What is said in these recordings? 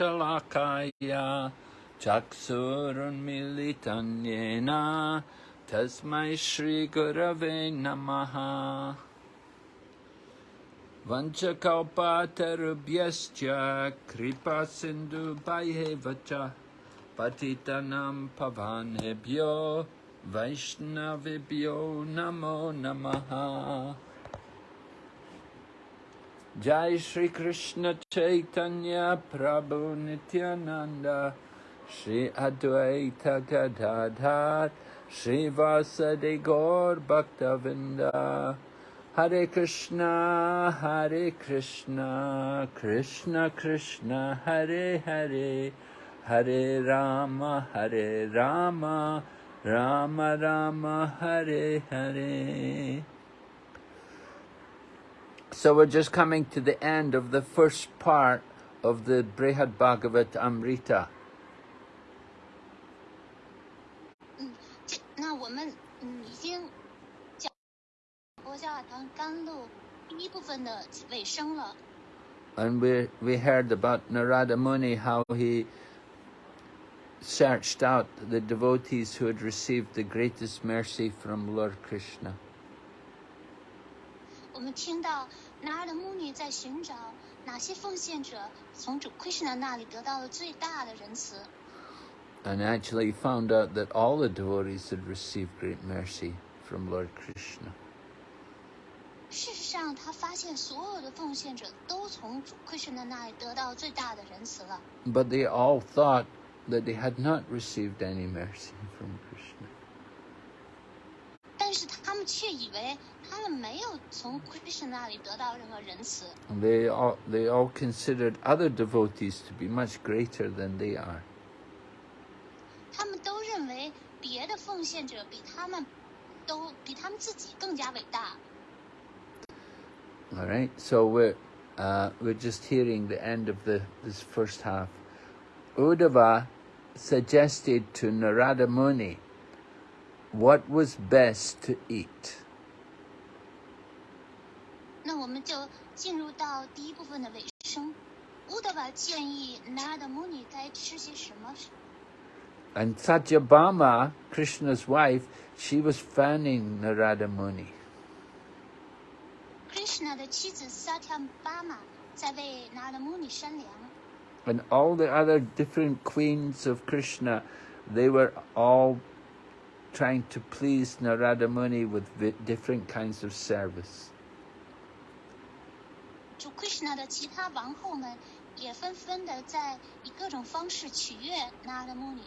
शलाकाया चक्षुरुन्मिलितन्येन तस्मै श्रीगुरवे नमः वञ्चकौपातरुभ्यश्च वंशकौपातरुभ्यश्च च पतितनं पवानेभ्यो वैष्णवेभ्यो नमो नमः Jai Shri Krishna Chaitanya Prabhu Nityananda Shri Advaita Gadadhar Shri Vasadi Gaur Bhaktavinda. Hare Krishna Hare Krishna Krishna Krishna Hare Hare. Hare Rama Hare Rama Rama Rama Hare Hare so we're just coming to the end of the first part of the Brihad Bhagavat Amrita. 嗯，这那我们嗯已经讲佛教堂甘露第一部分的尾声了。And we we heard about Narada Muni how he searched out the devotees who had received the greatest mercy from Lord Krishna. 我们听到 拿尔的穆尼在寻找哪些奉献者从主 Krishna 那里得到了最大的仁慈。 And actually found out that all the devotees had received great mercy from Lord Krishna. 事实上，他发现所有的奉献者都从主 Krishna 那里得到最大的仁慈了。 But they all thought that they had not received any mercy from Krishna. 但是他们却以为 他们没有从 Krishna 那里得到任何仁慈。 They all, they all considered other devotees to be much greater than they are. 他们都认为别的奉献者比他们都比他们自己更加伟大。 All right, so we're uh, we're just hearing the end of the this first half. Uddhava suggested to Narada Muni what was best to eat. 那我们就进入到第一部分的尾声。乌德瓦建议拿尔的穆尼该吃些什么？ And Satyabhama, Krishna's wife, she was fanning Narada Muni. Krishna 的妻子萨提巴玛在为拿尔的穆尼扇凉， And all the other different queens of Krishna, they were all trying to please Narada Muni with vi- different kinds of service. 主 Krishna 的其他王后们也纷纷的在以各种方式取悦拿尔的穆尼。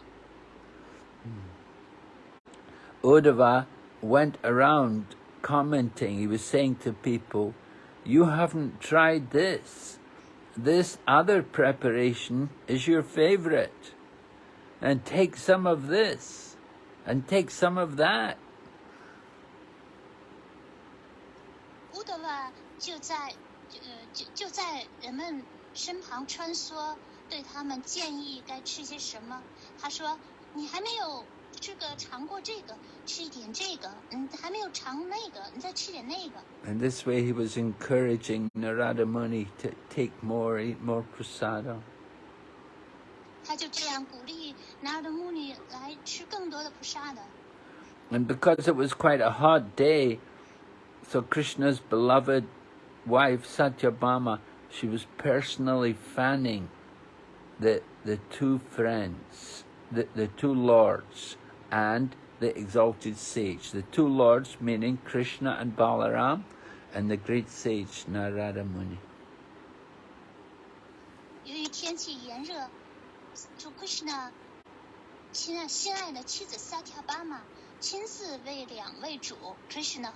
Uddhava went around commenting, he was saying to people, You haven't tried this. This other preparation is your favorite. And take some of this. And take some of that. 乌德瓦就在呃 就就在人们身旁穿梭，对他们建议该吃些什么。他说：“你还没有这个尝过这个，吃一点这个；嗯，还没有尝那个，你再吃点那个。 And this way he was encouraging Narada Muni to take more, eat more prasada. ”他就这样鼓励拿尔的穆尼来吃更多的菩萨的。 And because it was quite a hot day, so Krishna's beloved wife, Satyabhama, she was personally fanning the, the two friends, the, the two lords, and the exalted sage. The two lords meaning Krishna and Balaram, and the great sage Narada Muni. Krishna Krishna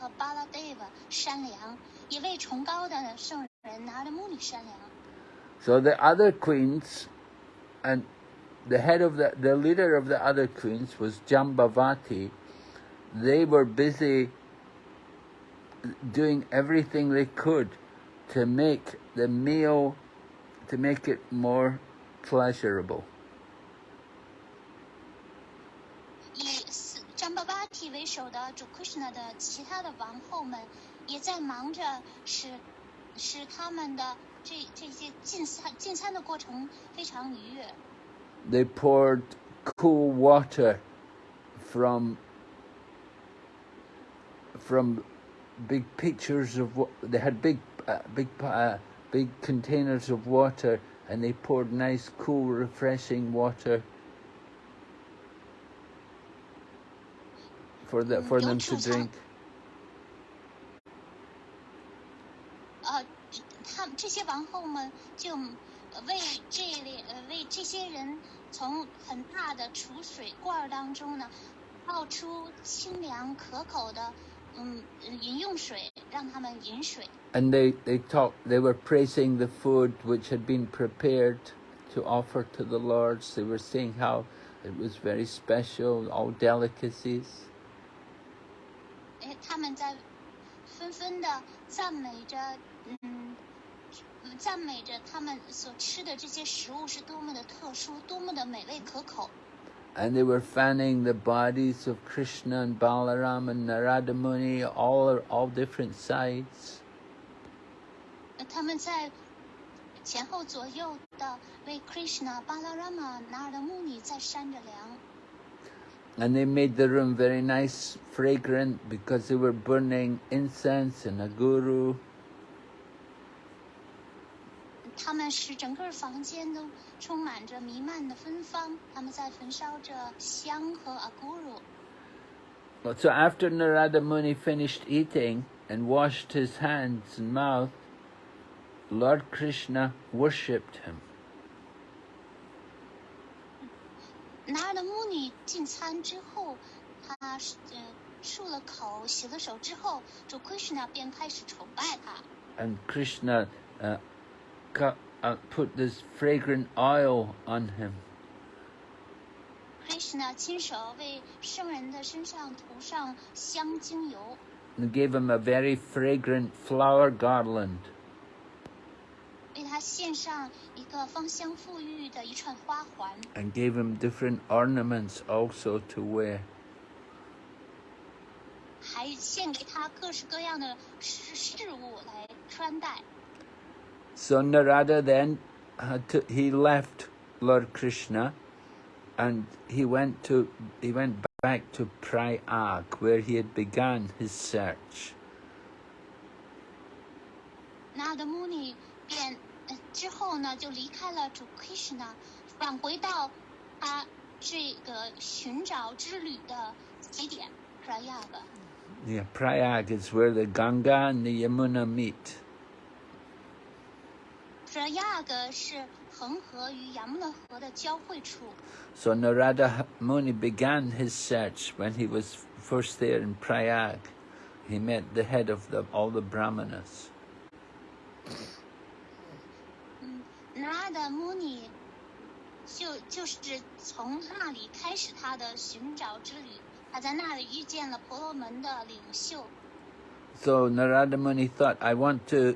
so the other queens, and the head of the, the leader of the other queens was Jambavati. They were busy doing everything they could to make the meal, to make it more pleasurable. 以斯詹巴巴提为首的主 Krishna 的其他的王后们，也在忙着使使他们的 这这些进餐进餐的过程非常愉悦。 They poured cool water from from big pitchers of wa- they had big uh, big uh, big containers of water and they poured nice cool refreshing water for the, for them to drink 王后们就呃为这类呃为这些人从很大的储水罐儿当中呢，倒出清凉可口的嗯呃饮用水，让他们饮水。 and they they talked they were praising the food which had been prepared to offer to the lords they were saying how it was very special all delicacies 哎，他们在纷纷的赞美着，嗯， And they were fanning the bodies of Krishna and Balaram and Narada Muni, all all different sides. and Krishna、Balarama、Narada Muni 在扇着凉。And they made the room very nice, fragrant, because they were burning incense and aguru. 他们使整个房间都充满着弥漫的芬芳，他们在焚烧着香和阿古鲁。 Well, So after Narada Muni finished eating and washed his hands and mouth, Lord Krishna worshipped him. 纳尔的穆尼进餐之后，他是呃漱了口、洗了手之后，主 Krishna 便开始崇拜他。 And Krishna uh, cut, uh, put this fragrant oil on him. Krishna 亲手为圣人的身上涂上香精油， and gave him a very fragrant flower garland. 为他献上一个芳香馥郁的一串花环， and gave him different ornaments also to wear. 还献给他各式各样的饰饰物来穿戴。 So Narada then had to, he left Lord Krishna and he went to he went back to Prayag where he had begun his search. 纳德穆尼便呃之后呢，就离开了主 Krishna，返回到他这个寻找之旅的起点 Prayag。 Yeah, Prayag is where the Ganga and the Yamuna meet. Prayag 是恒河与雅穆纳河的交汇处。 So Narada Muni began his search when he was first there in Prayag. He met the head of the, all the brahmanas. 嗯，纳德穆尼就就是从那里开始他的寻找之旅。他在那里遇见了婆罗门的领袖。 So Narada Muni thought, I want to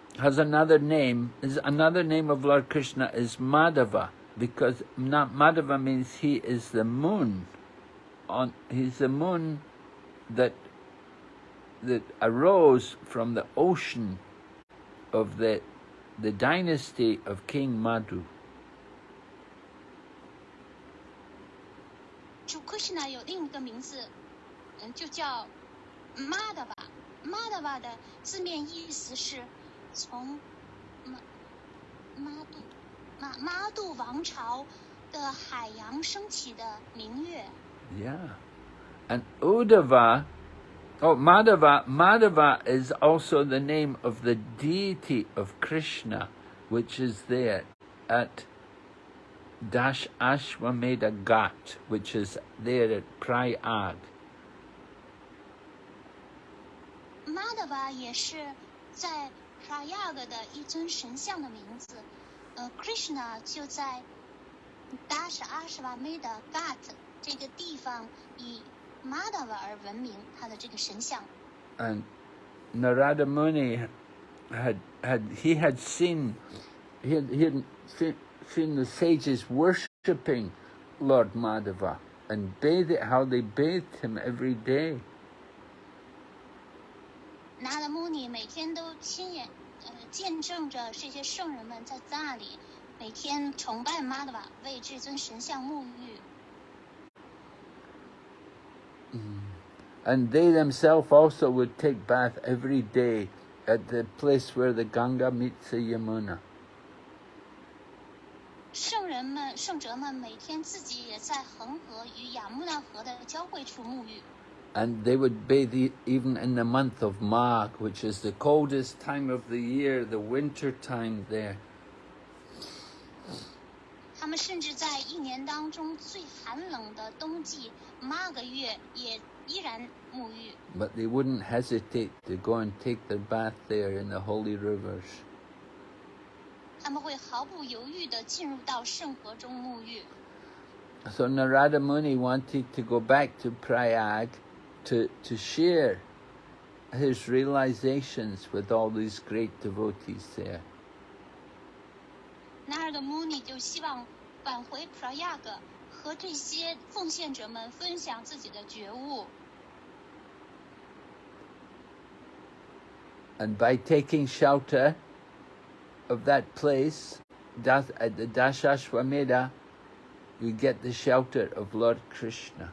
has another name. Is another name of Lord Krishna is Madhava because not Madhava means he is the moon. On he's the moon that that arose from the ocean of the the dynasty of King Madhu. 主 Krishna 有另一个名字，嗯，就叫 Madhava。Madhava 的字面意思是 从马马杜马马杜王朝的海洋升起的明月。 Yeah. And Uddhava, oh, Madhava, Madhava is also the name of the deity of Krishna, which is there at Dash Ashwamedha Ghat, which is there at Prayag. Madhava 也是在 Prayag 的一尊神像的名字， 呃，Krishna 就在达什阿什瓦梅的 Gat 这个地方以 Madhava 而闻名，他的这个神像。 And Narada Muni had had he had seen he had, he had se- seen the sages worshipping Lord Madhava and bathe how they bathed him every day. 拿的穆尼每天都亲眼呃 见证着这些圣人们在那里每天崇拜 Madhava，为至尊神像沐浴。And they themselves also would take bath every day at the place where the Ganga meets the Yamuna. 圣人们、圣哲们每天自己也在恒河与雅穆纳河的交汇处沐浴。and they would bathe even in the month of Magh, which is the coldest time of the year, the winter time there. But they wouldn't hesitate to go and take their bath there in the holy rivers. So Narada Muni wanted to go back to Prayag to, to share his realizations with all these great devotees there. 那尔的穆尼就希望返回普拉亚格，和这些奉献者们分享自己的觉悟。 And by taking shelter of that place, Das, at the Dashashwamedha, you get the shelter of Lord Krishna.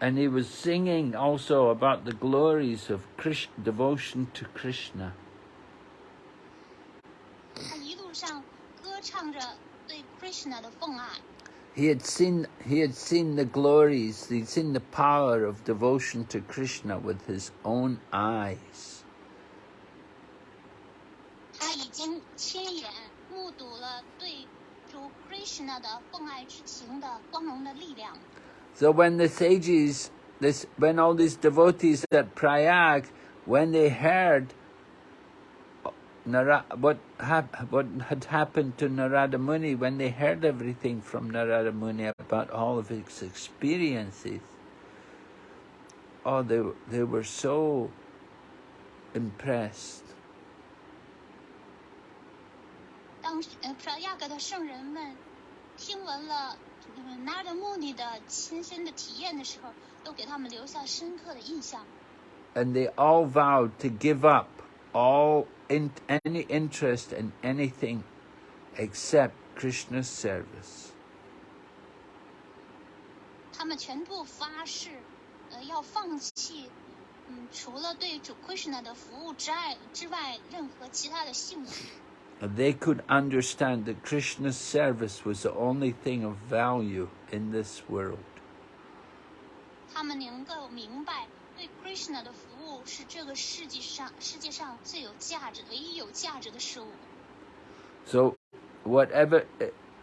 and he was singing also about the glories of devotion to Krishna. He had seen he had seen the glories, he'd seen the power of devotion to Krishna with his own eyes. 他已经亲眼目睹了对主 Krishna 的奉爱之情的光荣的力量。 So when the sages, this when all these devotees at Prayag, when they heard Nara, what hap, what had happened to Narada Muni, when they heard everything from Narada Muni about all of his experiences, oh, they were- they were so impressed. 当时呃普拉亚格的圣人们听闻了 嗯纳德穆尼的亲身的体验的时候，都给他们留下深刻的印象。 and they all vowed to give up all in, any interest in anything except Krishna's service. 他们全部发誓，呃，要放弃，嗯，除了对主 Krishna 的服务之外之外，任何其他的兴趣。 they could understand that Krishna's service was the only thing of value in this world. So, whatever,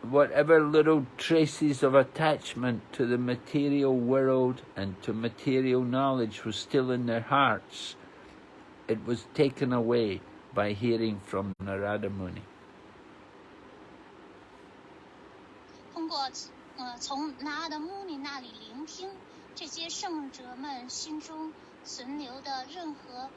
whatever little traces of attachment to the material world and to material knowledge was still in their hearts, it was taken away by hearing from Narada Muni. 通过呃从拿的穆尼那里聆听这些圣者们心中存留的任何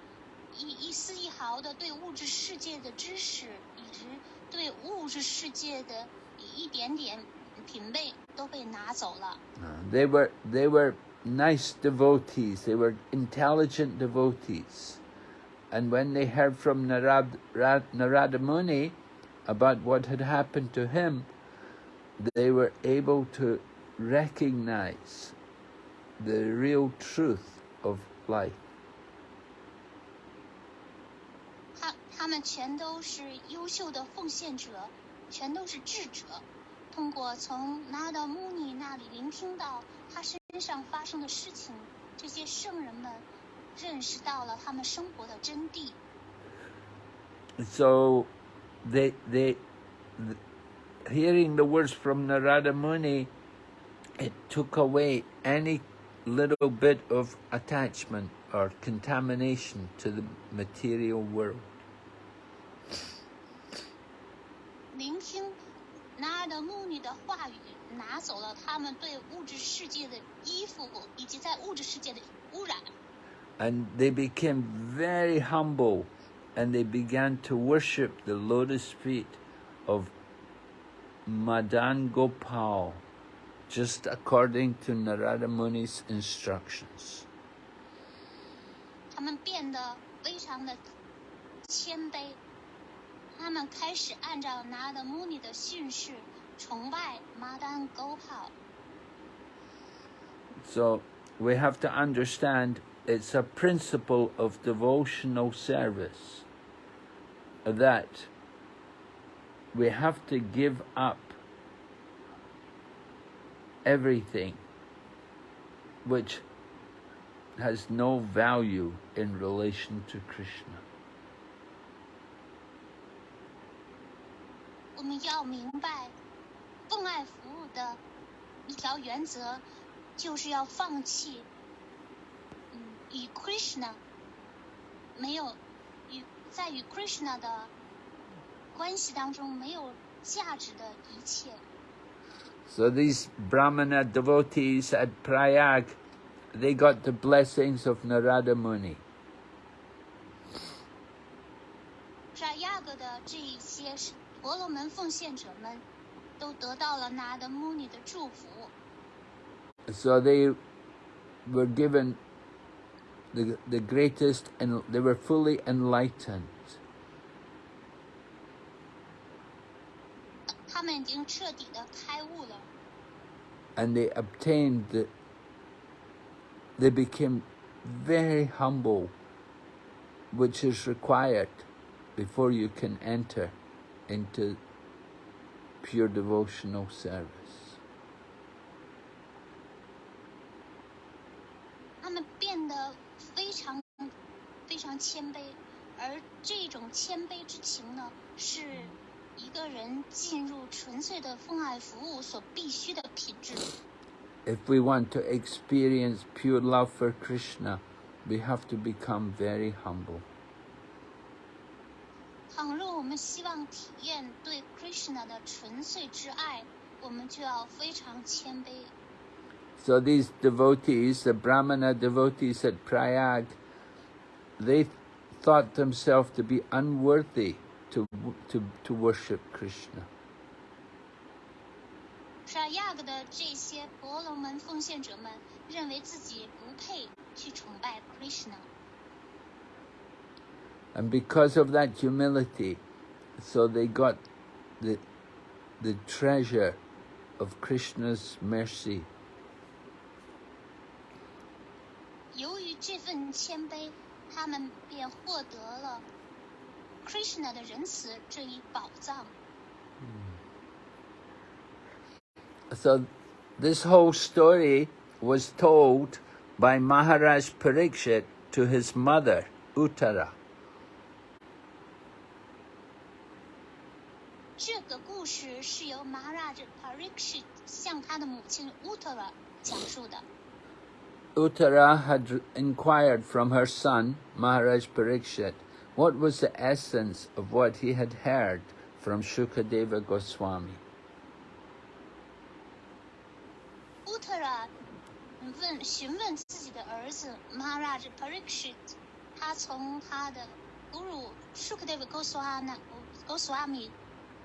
一一丝一毫的对物质世界的知识，以及对物质世界的一点点品味都被拿走了。 Uh, They were they were nice devotees. They were intelligent devotees, and when they heard from Narad, Ra- Narada Muni about what had happened to him, they were able to recognize the real truth of life. 他他们全都是优秀的奉献者，全都是智者。通过从拿达穆尼那里聆听到他身上发生的事情，这些圣人们 认识到了他们生活的真谛。 So, they they th- hearing the words from Narada Muni, it took away any little bit of attachment or contamination to the material world. 聆听拿达穆尼的话语，拿走了他们对物质世界的依附，以及在物质世界的污染。 and they became very humble and they began to worship the lotus feet of Madan Gopal just according to Narada Muni's instructions. So we have to understand it's a principle of devotional service that we have to give up everything which has no value in relation to Krishna. 我们要明白，奉爱服务的一条原则，就是要放弃，嗯， 与 Krishna 没有与在与 Krishna 的关系当中没有价值的一切。 So these Brahmana devotees at Prayag, they got the blessings of Narada Muni. 在亚格的这一些是婆罗门奉献者们，都得到了拿的穆尼的祝福。 So they were given the, the greatest, and they were fully enlightened. 他们已经彻底的开悟了， and they obtained the, they became very humble, which is required before you can enter into pure devotional service. 常谦卑，而这种谦卑之情呢，是一个人进入纯粹的奉爱服务所必须的品质。If we want to experience pure love for Krishna, we have to become very humble. 倘若我们希望体验对 Krishna 的纯粹之爱，我们就要非常谦卑。So these devotees, the Brahmana devotees at Prayag, they thought themselves to be unworthy to, to, to worship Krishna. 沙亚格的这些婆罗门奉献者们认为自己不配去崇拜 Krishna， And because of that humility, so they got the, the treasure of Krishna's mercy. 由于这份谦卑， 他们便获得了 Krishna 的仁慈这一宝藏。 So this whole story was told by Maharaj Parikshit to his mother, Uttara. 这个故事是由 Maharaj Parikshit 向他的母亲 Uttara 讲述的。 Uttara had inquired from her son, Maharaj Parikshit, what was the essence of what he had heard from Shukadeva Goswami. Uttara 问询问自己的儿子 Maharaj Parikshit， 他从他的 Guru Shukadeva Goswami Goswami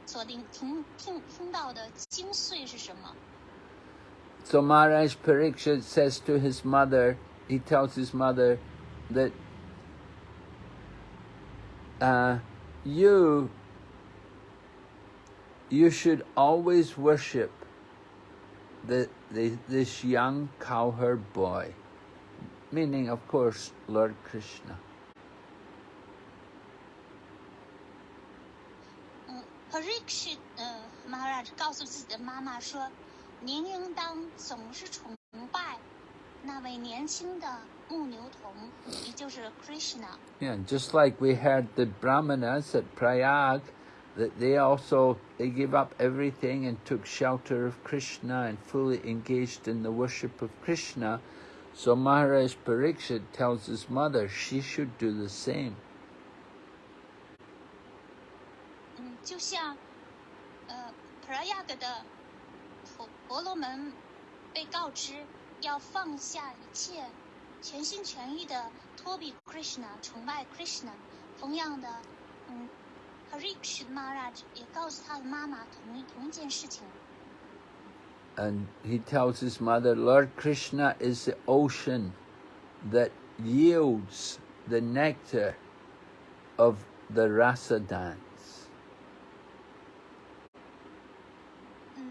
所听听听听到的精髓是什么？ So Maharaj Parikshit says to his mother, he tells his mother that uh, you you should always worship the, the this young cowherd boy, meaning of course Lord Krishna. 嗯，Parikshit 呃 Maharaj 告诉自己的妈妈说：“ 您应当总是崇拜那位年轻的牧牛童，也就是 Krishna。 Yeah, just like we heard the Brahmanas at Prayag, that they also they gave up everything and took shelter of Krishna and fully engaged in the worship of Krishna. So Maharaj Parikshit tells his mother she should do the same. 嗯，就像呃 Prayag 的 婆婆罗门被告知要放下一切，全心全意的托比 Krishna，崇拜 Krishna。同样的，嗯，Parikshit Maharaj 也告诉他的妈妈同一同一件事情。 And he tells his mother, Lord Krishna is the ocean that yields the nectar of the rasa dance. 嗯，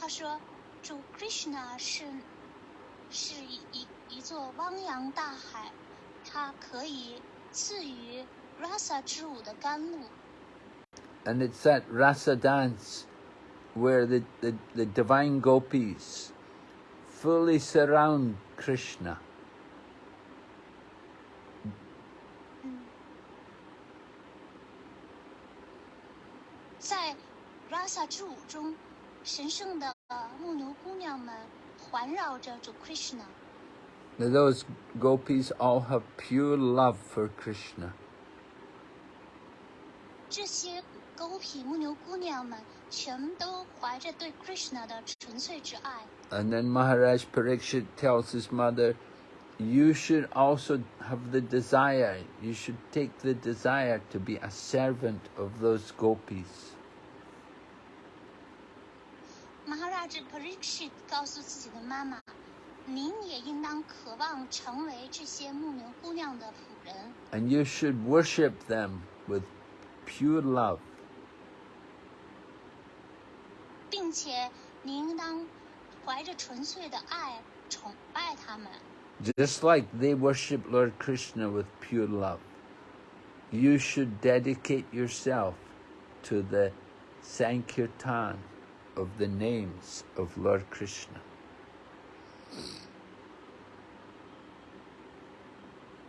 他说 主 Krishna 是是一一一座汪洋大海，它可以赐予 rasa 之舞的甘露。And it's that rasa dance where the, the, the divine gopis fully surround Krishna. 在 rasa 之舞中，神圣的牧牛姑娘们环绕着主 Krishna。 Now those gopis all have pure love for Krishna. 这些狗痞牧牛姑娘们全都怀着对 Krishna 的纯粹之爱。 And then Maharaj Parikshit tells his mother, you should also have the desire, you should take the desire to be a servant of those gopis. Maharaj Parikshit 告诉自己的妈妈：“您也应当渴望成为这些牧牛姑娘的仆人， And you should worship them with pure love. 并且您应当怀着纯粹的爱崇拜他们， Just like they worship Lord Krishna with pure love, you should dedicate yourself to the Sankirtan Of the names of Lord Krishna.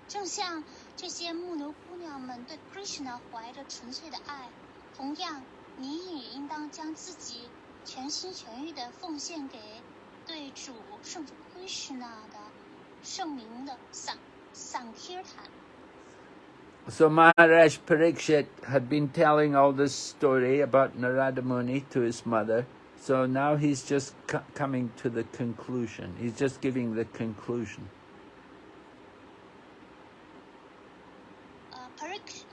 正像这些牧牛姑娘们对 Krishna 怀着纯粹的爱，同样，你也应当将自己全心全意的奉献给对主圣主 Krishna 的圣名的桑桑 Kirtan。So Maharaj Parikshit had been telling all this story about Narada Muni to his mother. So now he's just co- coming to the conclusion. He's just giving the conclusion. 呃，Parik，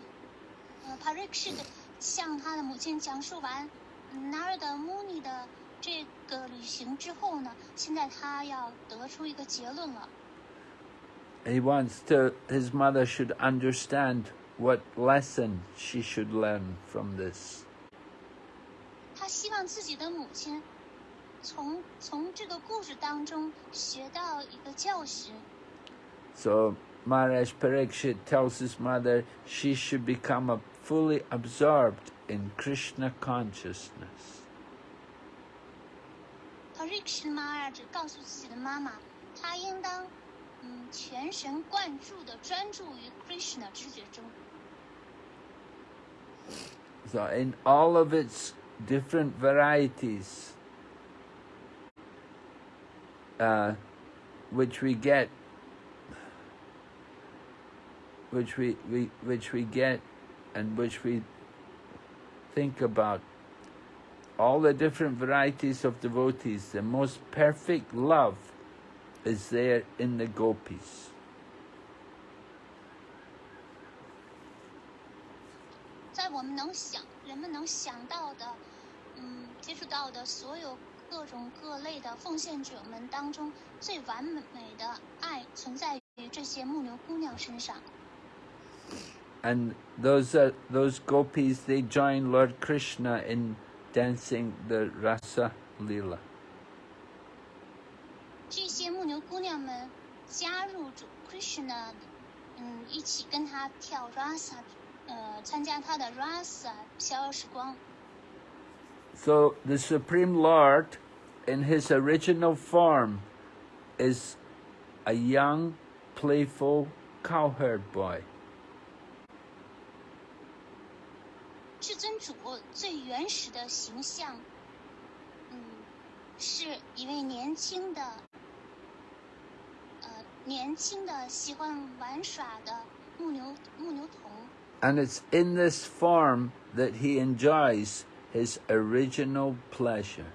呃，Parikshit 向他的母亲讲述完 Narada Muni 的这个旅行之后呢，现在他要得出一个结论了。 He wants to, his mother should understand what lesson she should learn from this. 他希望自己的母亲从从这个故事当中学到一个教训。 So Maharaj Parikshit tells his mother she should become a fully absorbed in Krishna consciousness. Parikshit Maharaj 告诉自己的妈妈，她应当 嗯全神贯注的专注于 Krishna 知觉中。 So in all of its different varieties, uh, which we get, which we, we which we get, and which we think about, all the different varieties of devotees, the most perfect love is there in the gopis. And those are, those gopis, they join Lord Krishna in dancing the Rasa Lila. 这些牧牛姑娘们加入主 Krishna，嗯，一起跟他跳 rasa，呃，参加他的 rasa 逍遥时光。So the Supreme Lord, in his original form, is a young, playful cowherd boy. 至尊主最原始的形象，嗯，是一位年轻的，呃，年轻的喜欢玩耍的牧牛牧牛童。 And it's in this form that he enjoys his original pleasure.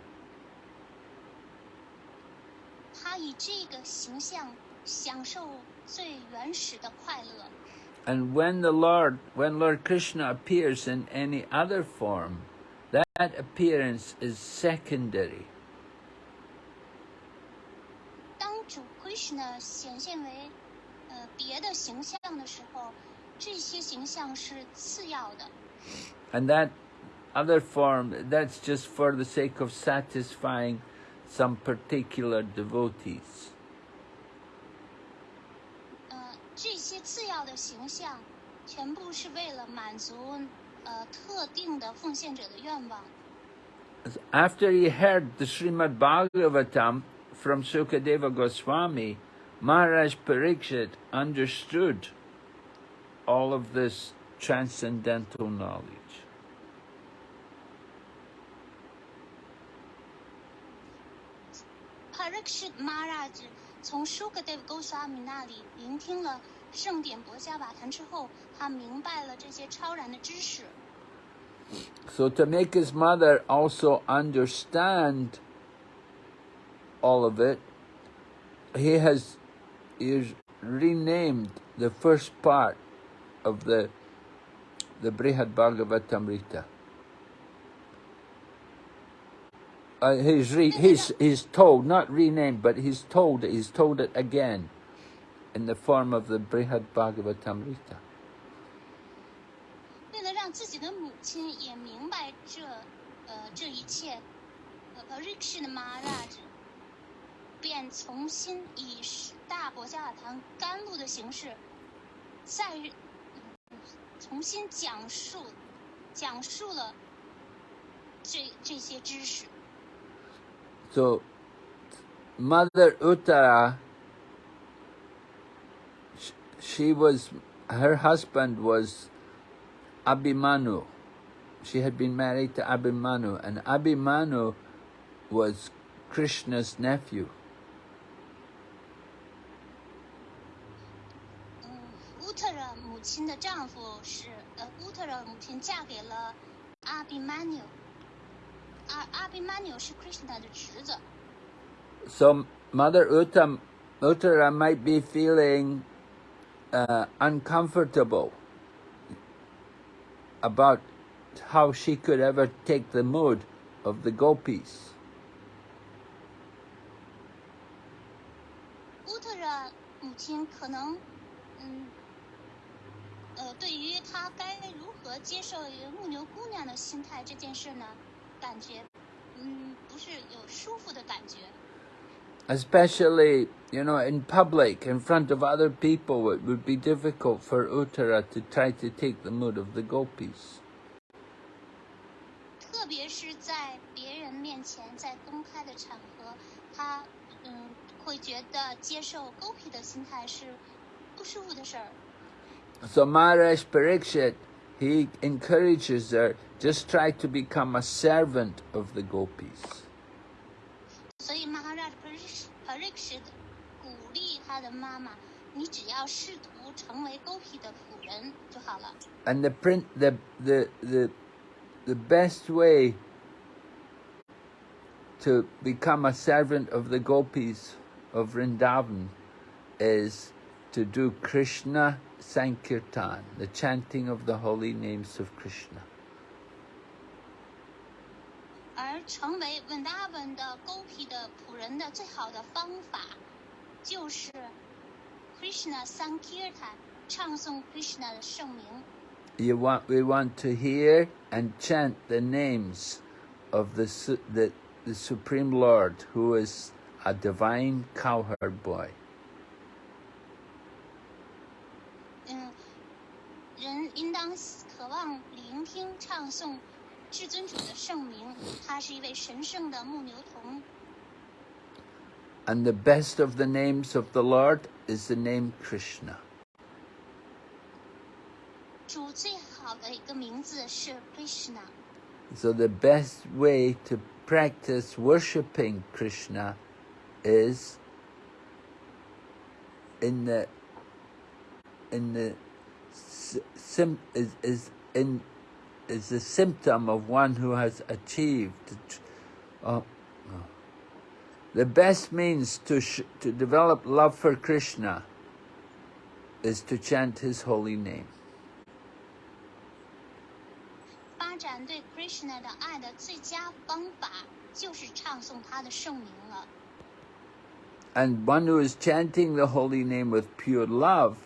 他以这个形象享受最原始的快乐。 And when the Lord, when Lord Krishna appears in any other form, that appearance is secondary. Krishna 显现为呃别的形象的时候，这些形象是次要的。 And that other form, that's just for the sake of satisfying some particular devotees. 呃，这些次要的形象，全部是为了满足呃特定的奉献者的愿望。 After he heard the Srimad Bhagavatam from Sukadeva Goswami, Maharaj Parikshit understood all of this transcendental knowledge. Parikshit Maharaj 从 Shukadev Goswami 那里聆听了圣典博伽瓦谈之后，他明白了这些超然的知识。 So to make his mother also understand all of it, he has he has renamed the first part of the the Brihad Bhagavatamrita. Uh, he's, re, he's, he's told, not renamed, but he's told it, he's told it again in the form of the Brihad Bhagavatamrita. 为了让自己的母亲也明白这呃这一切，呃 Parikshit Maharaj 便重新以大博伽瓦谈甘露的形式，再嗯重新讲述讲述了这这些知识。 So, Mother Uttara, sh- she was, her husband was Abhimanyu. She had been married to Abhimanyu, and Abhimanyu was Krishna's nephew. 亲的丈夫是呃，乌特尔母亲嫁给了阿比曼纽，阿阿比曼纽是 Krishna 的侄子。 So, Mother Uttara, Uttara might be feeling uh, uncomfortable about how she could ever take the mood of the gopis. 乌特尔母亲可能，嗯， 呃，对于他该如何接受一个牧牛姑娘的心态这件事呢，感觉，嗯，不是有舒服的感觉。Especially, you know, in public, in front of other people, it would be difficult for Uttara to try to take the mood of the gopis. 特别是在别人面前，在公开的场合，他嗯会觉得接受狗屁的心态是不舒服的事儿。So Maharaj Parikshit, he encourages her, just try to become a servant of the gopis. 所以 Maharaj Parikshit 鼓励他的妈妈：“你只要试图成为狗屁的仆人就好了。 And the print, the the the the best way to become a servant of the gopis of Vrindavan is to do Krishna Sankirtan, the chanting of the holy names of Krishna. 而成为稳达文的勾皮的仆人的最好的方法，就是 want we want to hear and chant the names of the the, the Supreme Lord, who is a divine cowherd boy. 听唱诵至尊主的圣名，他是一位神圣的牧牛童。 And the best of the names of the Lord is the name Krishna. 主最好的一个名字是 Krishna， So the best way to practice worshipping Krishna is in the in the s- sim, is, is in is the symptom of one who has achieved. the tr- Oh, oh. The best means to sh- to develop love for Krishna is to chant his holy name. 发展对 Krishna 的爱的最佳方法就是唱诵他的圣名了。 And one who is chanting the holy name with pure love,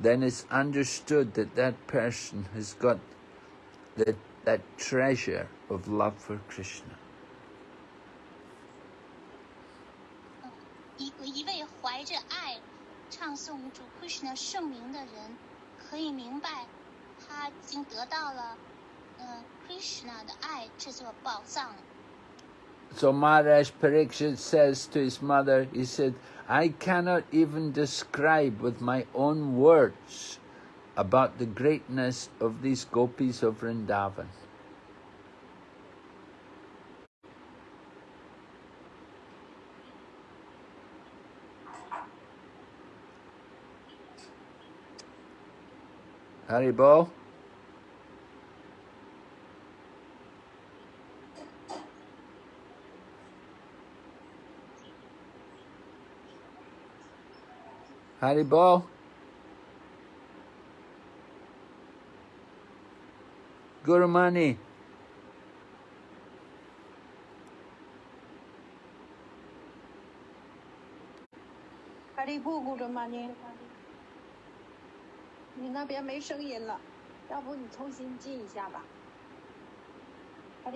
then it's understood that that person has got that, that treasure of love for Krishna. 一一位怀着爱唱诵主 Krishna 圣名的人，可以明白他已经得到了，呃，Krishna 的爱这座宝藏。 So Maharaj Parikshit says to his mother, he said, I cannot even describe with my own words about the greatness of these gopis of Vrindavan. 'Haribo. Haribo. Gurumani. “哈利布，顾着吗你？你那边没声音了，要不你重新进一下吧。”哈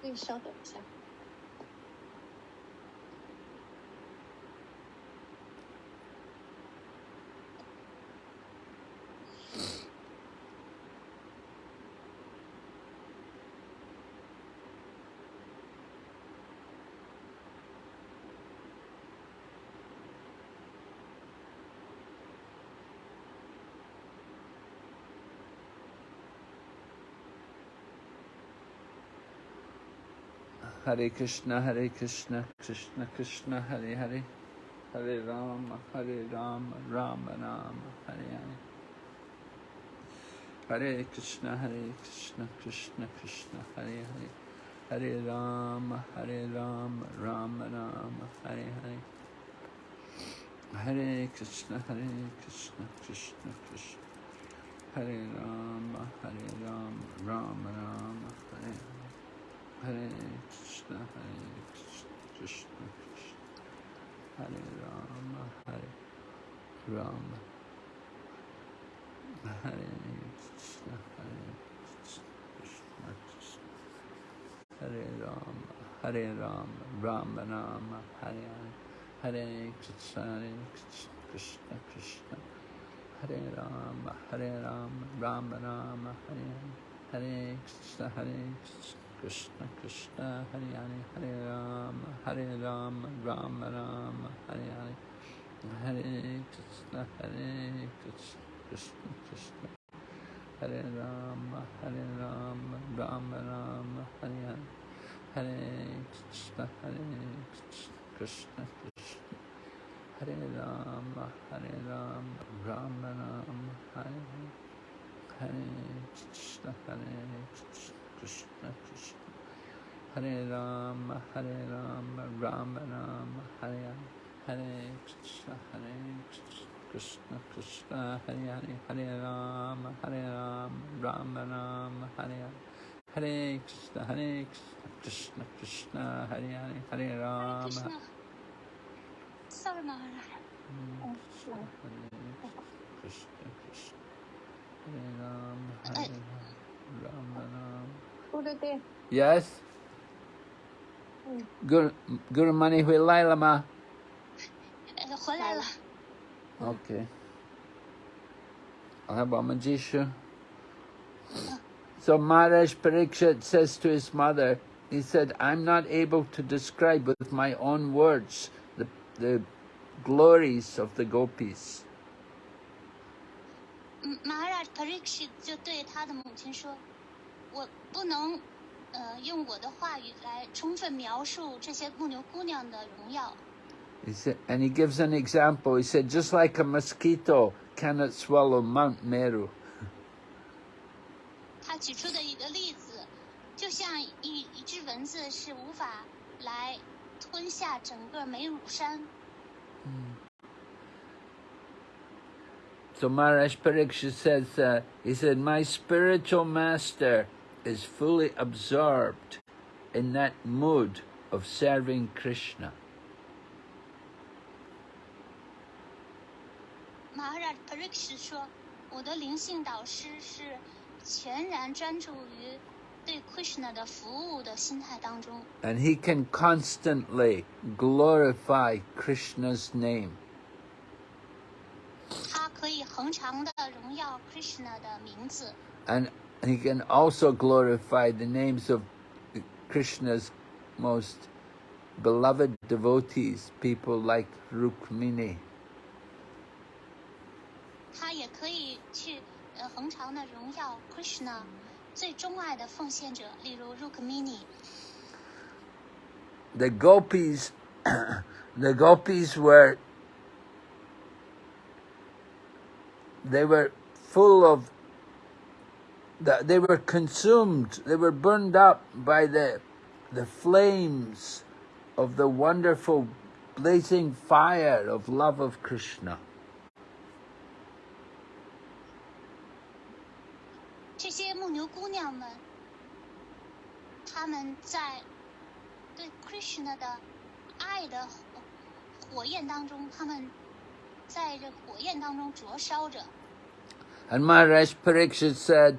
你稍等一下。Hare Krishna, Hare Krishna, Krishna Krishna, Hare Hare, Hare Rama, Hare Rama, Rama Rama, Hare Hare. Hare Krishna, Hare Krishna, Krishna Krishna, Hare Hare, Hare Rama, Hare Rama, Rama Rama, Hare Hare. Hare Krishna, Hare Krishna, Krishna Krishna, Hare Rama, Hare Rama, Rama Rama, Hare Hare. Hare Krishna, Hare Krishna, Krishna Krishna, Hare Rama, Hare Rama, Hare Krishna, Hare Krishna, Krishna Krishna, Hare Rama, Hare Rama, Rama Rama, Hare Hare, Hare Krishna, Hare Krishna, Krishna. Krishna, Hare Rama, Hare Rama, Rama Rama, Hare Hare, Hare Krishna, Hare Krishna. Krishna Krishna Hare Hare Hare Rama Hare Rama Rama Rama Hare Hare Hare Krishna Hare Krishna Krishna Krishna Hare Rama Hare Rama Rama Rama Hare Hare Hare Krishna Hare Krishna Krishna Krishna Hare Rama, Hare Rama, Rama Rama, Hare Hare Krishna, Hare Krishna, Krishna Krishna. Hare Ram, Hare Ram, Ram Ram, Hare Hare Krishna, Hare Krishna, Krishna, Hare Hare, Hare Ram, Hare Ram, Ram Ram, Hare Hare Krishna, Hare Krishna, Krishna, Hare Hare, Hare Krishna, Krishna, Krishna, Hare Ram, Hare Ram, Ram. Yes. 嗯， Guru, Guru Mani Hui Lai Lama. 呃，回来了。 Okay. I'll have Amajisha. So Maharaj Parikshit says to his mother, he said, I'm not able to describe with my own words the, the glories of the gopis. 嗯，Maharaj Parikshit 就对他的母亲说：“我不能， 呃，用我的话语来充分描述这些牧牛姑娘的荣耀。 He said, and he gives an example. He said, just like a mosquito cannot swallow Mount Meru. 他举出的一个例子，就像一一只蚊子是无法来吞下整个梅乳山。 So Maharaj Parikshit says, uh, he said, my spiritual master is fully absorbed in that mood of serving Krishna. Maharaj Parikshit 说：“我的灵性导师是全然专注于对 Krishna 的服务的心态当中， And he can constantly glorify Krishna's name. 他可以恒常的荣耀 Krishna 的名字， And he can also glorify the names of Krishna's most beloved devotees, people like Rukmini. 他也可以去呃恒常的荣耀 Krishna 最钟爱的奉献者，例如 Rukmini。 The gopis, the gopis were, they were full of, the- they were consumed, they were burned up by the, the flames of the wonderful blazing fire of love of Krishna. 这些牧牛姑娘们，她们在对 Krishna 的爱的火火焰当中，她们在这火焰当中灼烧着。 And Maharaj Pariksit said,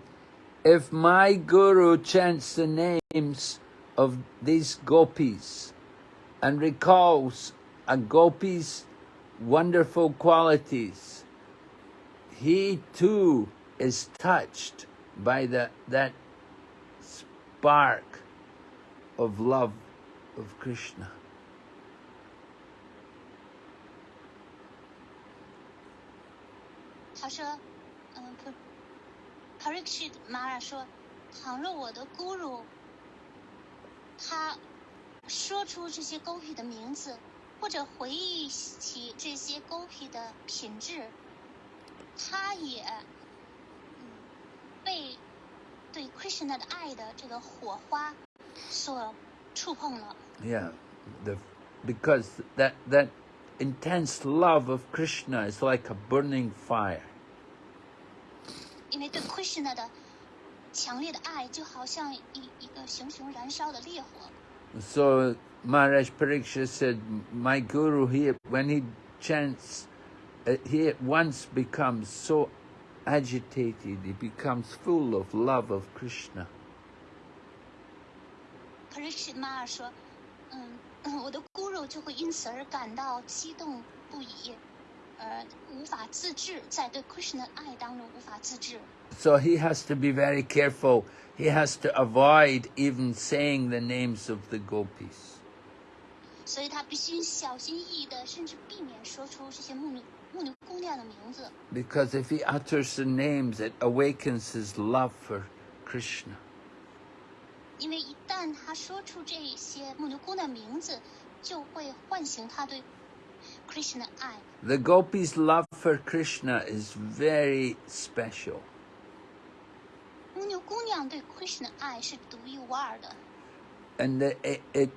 if my guru chants the names of these gopis and recalls a gopi's wonderful qualities, he too is touched by the, that spark of love of Krishna. Parikshit Mara 说，倘若我的 Guru 他说出这些狗屁的名字，或者回忆起这些狗屁的品质，他也被对 Krishna 的爱的这个火花所触碰了。Yeah, the, because that, that intense love of Krishna is like a burning fire. 因为对 Krishna 的强烈的爱，就好像一一个熊熊燃烧的烈火。 So Maharaj Pariksha said, my guru, he, when he chants, uh, he at once becomes so agitated, he becomes full of love of Krishna. Parikshit Mara 说：“嗯，嗯我的 Guru 就会因此而感到激动不已， 呃，无法自制，在对 Krishna 的爱当中无法自制。 So he has to be very careful. He has to avoid even saying the names of the gopis. 所以他必须小心翼翼的，甚至避免说出这些牧牛牧牛姑娘的名字， Because if he utters the names, it awakens his love for Krishna. 因为一旦他说出这些牧牛姑娘名字，就会唤醒他对 Krishna 的爱。 The gopis' love for Krishna is very special. 牧牛姑娘对 Krishna 的爱是独一无二的， And the, it, it,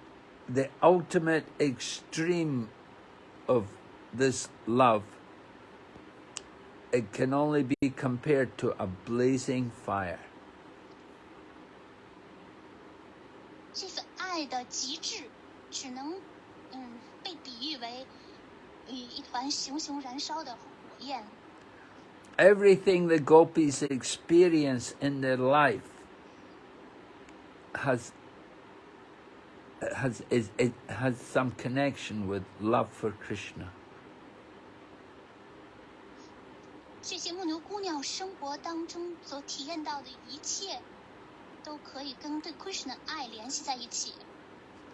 the ultimate extreme of this love, it can only be compared to a blazing fire. 这份爱的极致，只能嗯被比喻为 Everything the gopis experience in their life has has is it has some connection with love for Krishna. 这些牧牛姑娘生活当中所体验到的一切，都可以跟对 Krishna 的爱联系在一起。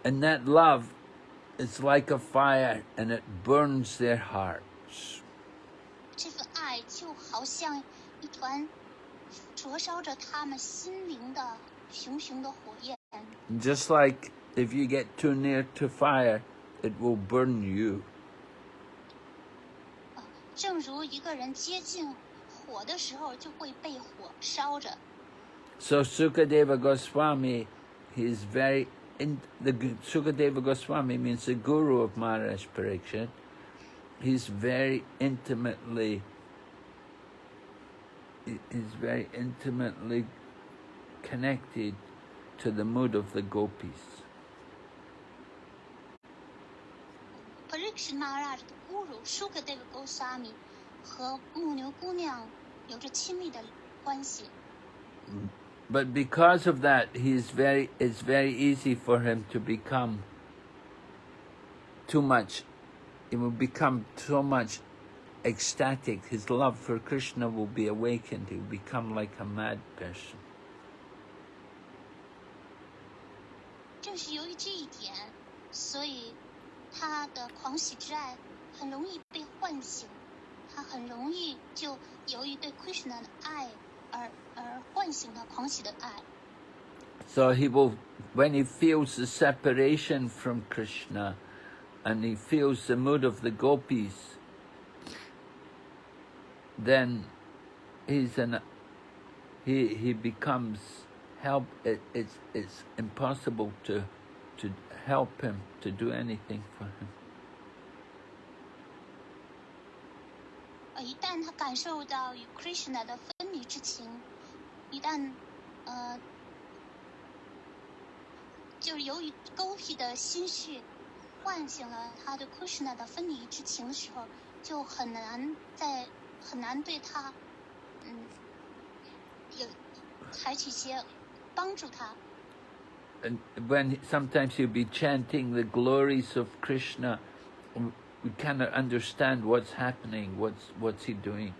And that love is like a fire and it burns their hearts. 这份爱就好像一团灼烧着他们心灵的熊熊的火焰， Just like if you get too near to fire, it will burn you. 啊，正如一个人接近火的时候，就会被火烧着。 So Sukadeva Goswami, he is very in the Gu- Sukadeva Goswami means the guru of Maharaj Pariksit. He's very intimately he- he's very intimately connected to the mood of the gopis. Parikshit Maharaj 的 Guru Shukadeva Goswami 和牧牛姑娘有着亲密的关系。 But because of that, he's very it's very easy for him to become too much. It will become so much ecstatic. His love for Krishna will be awakened. He will become like a mad person. 正是由于这一点，所以他的狂喜之爱很容易被唤醒，他很容易就由于对 Krishna 的爱 而而唤醒了狂喜的爱。 So he will, when he feels the separation from Krishna, and he feels the mood of the gopis, then he's an he he becomes help. It, it's it's impossible to to help him to do anything for him. 呃，一旦他感受到与 Krishna 的分离 之情，一旦呃，就是由于狗屁的心绪唤醒了他对 Krishna 的分离之情的时候，就很难在很难对他，嗯，有采取一些帮助他。And when sometimes he'll be chanting the glories of Krishna, we cannot understand what's happening. What's what's he doing?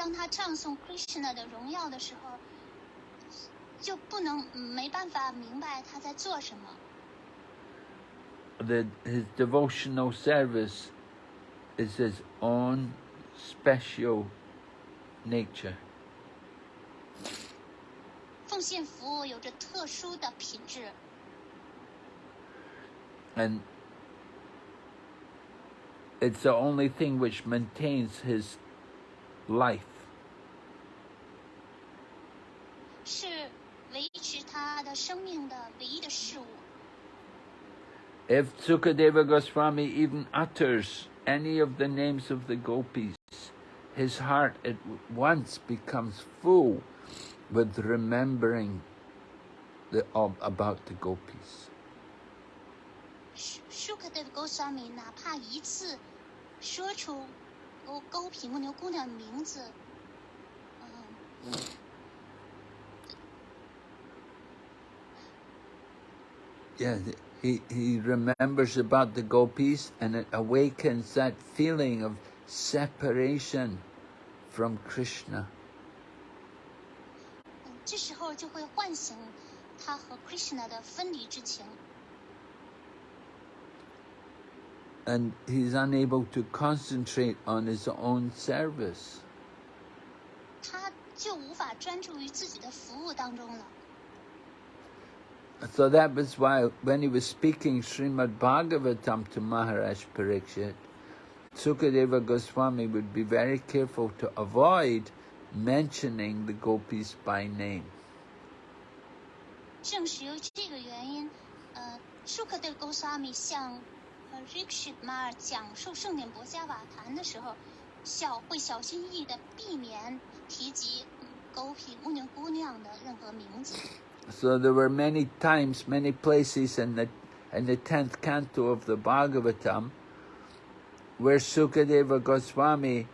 当他唱诵 Krishna 的荣耀的时候，就不能嗯没办法明白他在做什么。 the, his devotional service is his own special nature. 奉献服务有着特殊的品质， And it's the only thing which maintains his life. 他的生命的唯一的事物。 If Sukadeva Goswami even utters any of the names of the gopis, his heart at once becomes full with remembering the, of, about the gopis. 舒舒克的 Goswami 哪怕一次说出勾勾皮木牛姑娘的名字，嗯， Yeah, th- he, he remembers about the gopis and it awakens that feeling of separation from Krishna. 嗯这时候就会唤醒他和 Krishna 的分离之情， And he's unable to concentrate on his own service. 他就无法专注于自己的服务当中了。 So that was why when he was speaking Srimad Bhagavatam to Maharaj Parikshit, Sukadeva Goswami would be very careful to avoid mentioning the gopis by name. 正是由这个原因，呃，舒克德·勾萨米向呃 Rikshit 马尔讲述圣典博伽瓦坛的时候，小会小心翼翼的避免提及狗皮牧牛姑娘的任何名字。 So there were many times, many places in the in the tenth canto of the Bhagavatam where Sukadeva Goswami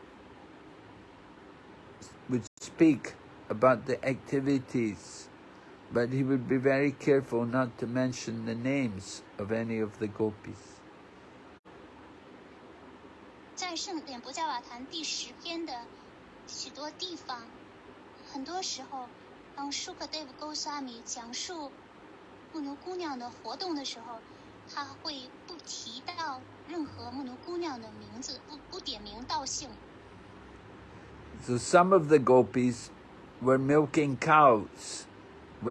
would speak about the activities, but he would be very careful not to mention the names of any of the gopis. 在圣典博伽瓦坛第十篇的许多地方，很多时候， 当舒克德夫勾萨米讲述牧牛姑娘的活动的时候，他会不提到任何牧牛姑娘的名字，不不点名道姓。So some of the gopis were milking cows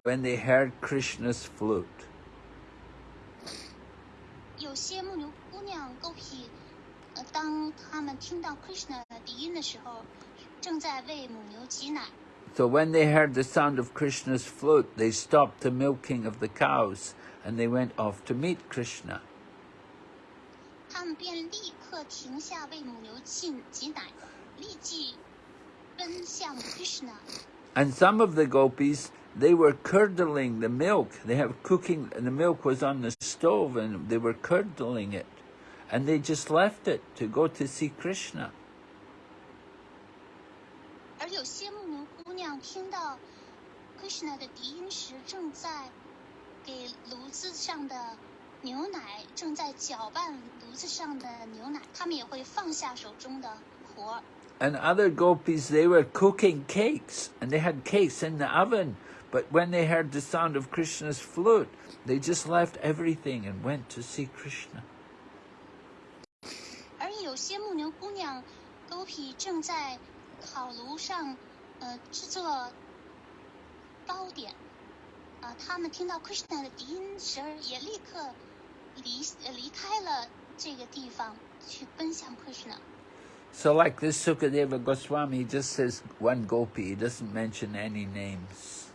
when they heard Krishna's flute. 有些牧牛姑娘狗皮，呃，当他们听到 Krishna 的笛音的时候，正在为母牛挤奶。So when they heard the sound of Krishna's flute, they stopped the milking of the cows and they went off to meet Krishna. 他们便立刻停下为母牛挤挤奶，立即奔向 Krishna。 And some of the gopis, they were curdling the milk. They have cooking, and the milk was on the stove and they were curdling it. And they just left it to go to see Krishna. 而有些牧牛姑 娘听到 Krishna 的笛音时，正在给炉子上的牛奶，正在搅拌炉子上的牛奶，她们也会放下手中的活儿。 And other gopis, they were cooking cakes and they had cakes in the oven. But when they heard the sound of Krishna's flute, they just left everything and went to see Krishna. 而有些牧牛姑娘狗皮正在烤炉上， 呃，制作糕点。啊、他们听到 Krishna 的笛音时，也立刻离呃离开了这个地方，去奔向 Krishna。So like this Sukadeva Goswami, just says one gopi, he doesn't mention any names.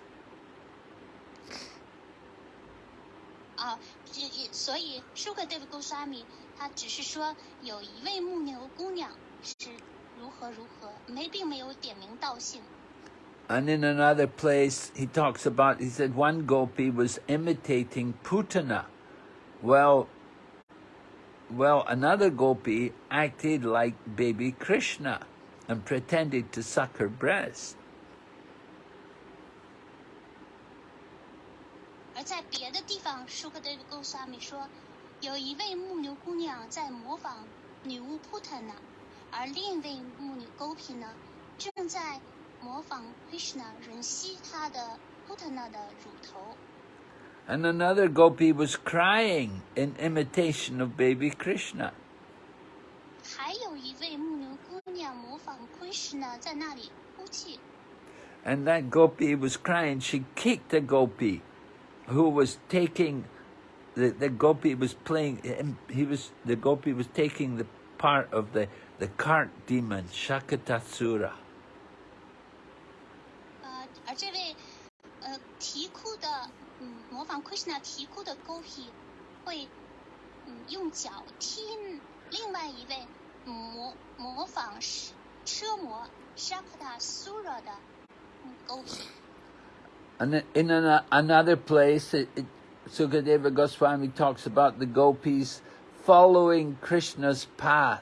啊，这也所以舒克德夫 Goswami 他只是说有一位牧牛姑娘是如何如何，没并没有点名道姓。 And in another place, he talks about, he said one gopi was imitating Putana. Well, well, another gopi acted like baby Krishna and pretended to suck her breast. 而在别的地方，舒克德夫 Goswami 说，有一位牧牛姑娘在模仿女巫 Putana， 而另一位牧女 Gopi 呢，正在模仿 Krishna 吮吸她的 Putana 的乳头。 And another gopi was crying in imitation of baby Krishna. 还有一位牧牛姑娘模仿 Krishna 在那里哭泣， And that gopi was crying. She kicked the gopi who was taking, the, the gopi was playing, he was, the gopi was taking the part of the, the cart demon, Shakatasura. 呃，而这位呃啼哭的，嗯，模仿 Krishna 啼哭的 Gopi 会，嗯，用脚踢另外一位模模仿是车模 Shakta Sura 的嗯 Gopi。 And then in an, another place, it, it, Sukadeva Goswami talks about the gopis following Krishna's path,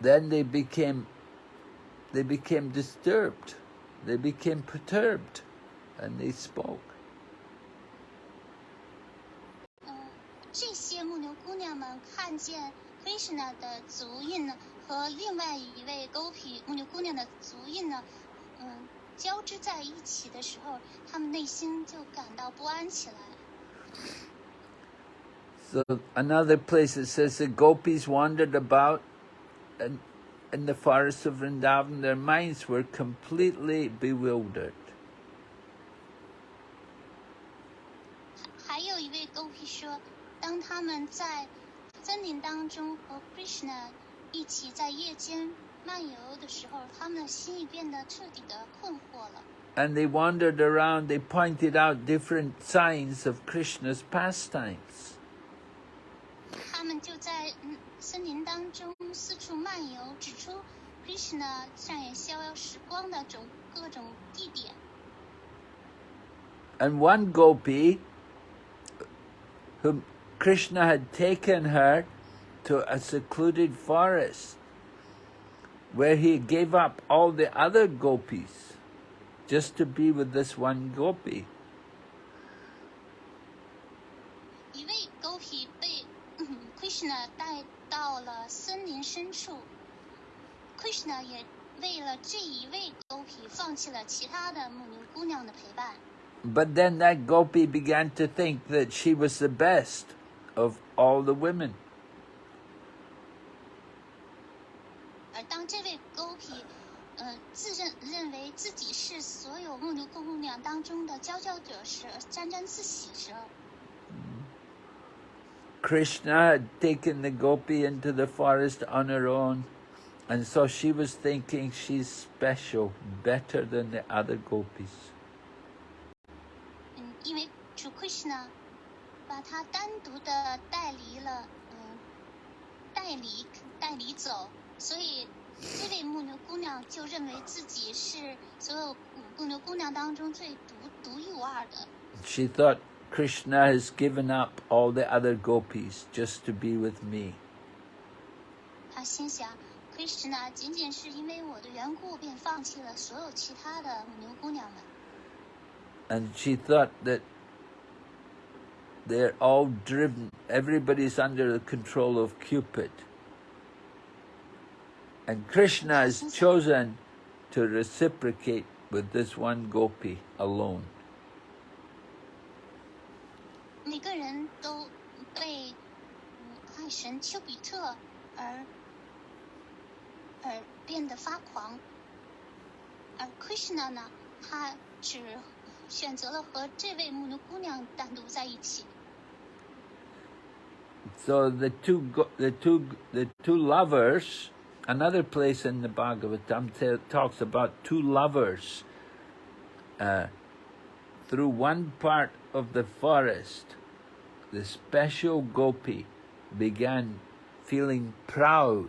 then they became they became disturbed. They became perturbed and they spoke. 这些牧牛姑娘们看见 Krishna 的足印呢，和另外一位 Gopi 牧牛姑娘的足印呢，嗯，交织在一起的时候，她们内心就感到不安起来。 So another place it says the gopis wandered about in, in the forests of Vrindavan. Their minds were completely bewildered. 还有一位 Gopi 说，当他们在森林当中和 Krishna 一起在夜间漫游的时候，他们的心也变得彻底的困惑了。 And they wandered around, they pointed out different signs of Krishna's pastimes. 他们就在嗯 森林当中四处漫游，指出 Krishna 上演逍遥时光的种各种地点。 And one gopi, whom Krishna had taken her to a secluded forest, where he gave up all the other gopis just to be with this one gopi. 一位 Gopi 被、嗯、Krishna 带 到了森林深处，Krishna 也为了这一位 Gopi 放弃了其他的牧牛姑娘的陪伴。But then that gopi began to think that she was the best of all the women. 而当这位 Gopi，呃，自认认为自己是所有牧牛姑娘当中的佼佼者时，沾沾自喜时，Krishna had taken the gopi into the forest on her own, and so she was thinking she's special, better than the other gopis. 嗯，因为主 Krishna 把他单独的带离了，嗯，带离带离走，所以这位牧牛姑娘就认为自己是所有牧牛姑娘当中最独独一无二的。 She thought Krishna has given up all the other gopis just to be with me. 她心想，Krishna 仅仅是因为我的缘故，便放弃了所有其他的牧牛姑娘们。 And she thought that they're all driven, everybody's under the control of Cupid. And Krishna has chosen to reciprocate with this one gopi alone. 每个人都被嗯爱神丘比特而而变得发狂，而 Krishna 呢，他只选择了和这位牧牛姑娘单独在一起。 So the two, go- the two, the two lovers. Another place in the Bhagavatam ta- talks about two lovers. Uh, through one part of the forest, the special gopi began feeling proud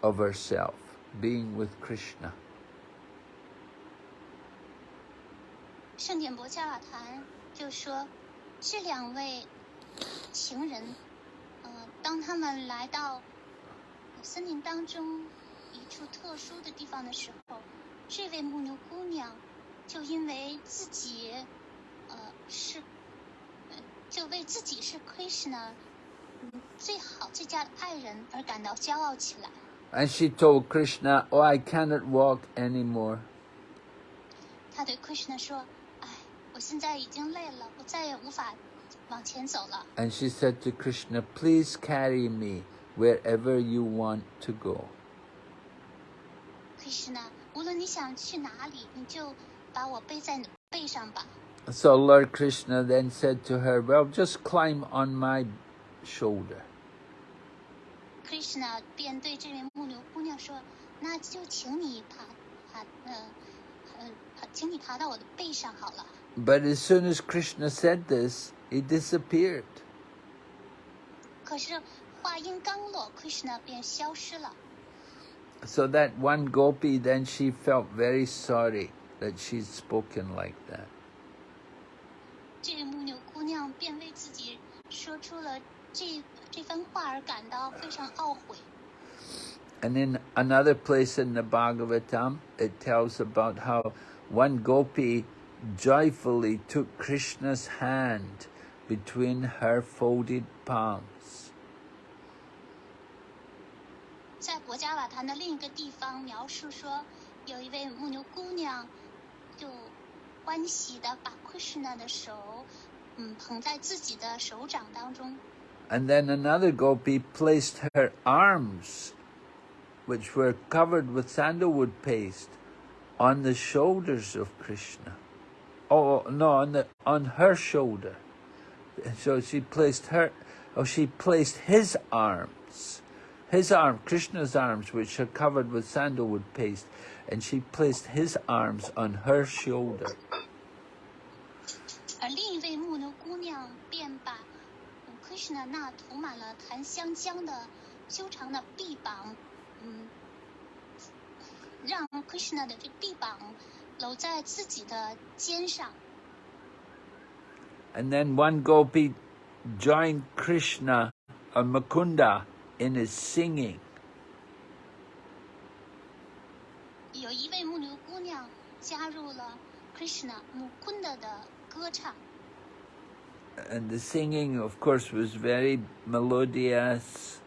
of herself being with Krishna. 圣典博加瓦坛就说，这两位情人，呃，当他们来到森林当中一处特殊的地方的时候，这位牧牛姑娘就因为自己，呃，是，呃， 就为自己是 Krishna，嗯，最好最佳的爱人而感到骄傲起来。 And she told Krishna, Oh, I cannot walk anymore. 她对 Krishna 说：“哎，我现在已经累了，我再也无法往前走了。” And she said to Krishna, Please carry me wherever you want to go. Krishna，无论你想去哪里，你就把我背在你背上吧。 So Lord Krishna then said to her, Well, just climb on my shoulder. Krishna 便对这位牧牛姑娘说：“那就请你爬爬，呃，呃，爬请你爬到我的背上好了。 But as soon as Krishna said this, he disappeared. ”可是话音刚落，Krishna 便消失了。 So that one gopi, then she felt very sorry that she'd spoken like that. 这位牧牛姑娘便为自己说出了这这番话而感到非常懊悔。 And in another place in the Bhagavatam, it tells about how one gopi joyfully took Krishna's hand between her folded palms. 在博加瓦坛的另一个地方描述说，有一位牧牛姑娘，就欢喜的把 Krishna 的手，嗯，捧在自己的手掌当中。 And then another gopi placed her arms, which were covered with sandalwood paste, on the shoulders of Krishna. Oh no, on the on her shoulder. And so she placed her, oh, she placed his arms, his arm, Krishna's arms, which are covered with sandalwood paste, and she placed his arms on her shoulder. 嗯 Krishna 那涂满了檀香浆的修长的臂膀，嗯，让 Krishna 的这臂膀搂在自己的肩上。And then one gopi joined Krishna or Mukunda in his singing. 有一位牧牛姑娘加入了 Krishna Mukunda 的歌唱，And the singing, of course, was very melodious.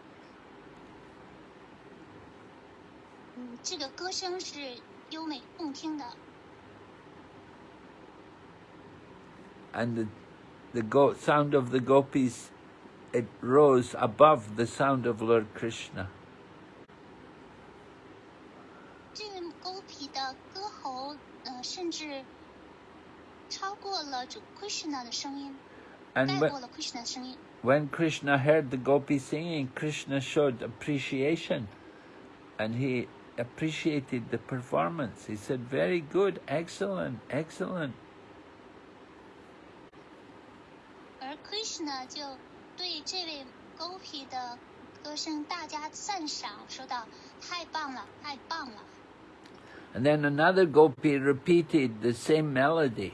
嗯，这个歌声是优美动听的， And the, the go- sound of the gopis, it rose above the sound of Lord Krishna. 这个勾皮的歌喉，呃，甚至超过了主 Krishna 的声音， And 盖 when, 过了 Krishna 的声音。 when Krishna heard the gopi singing, Krishna showed appreciation. And he appreciated the performance. He said, very good, excellent, excellent. 而 Krishna 就对这位 Gopi 的歌声大加赞赏，说道：“太棒了，太棒了。 And then another gopi repeated the same melody,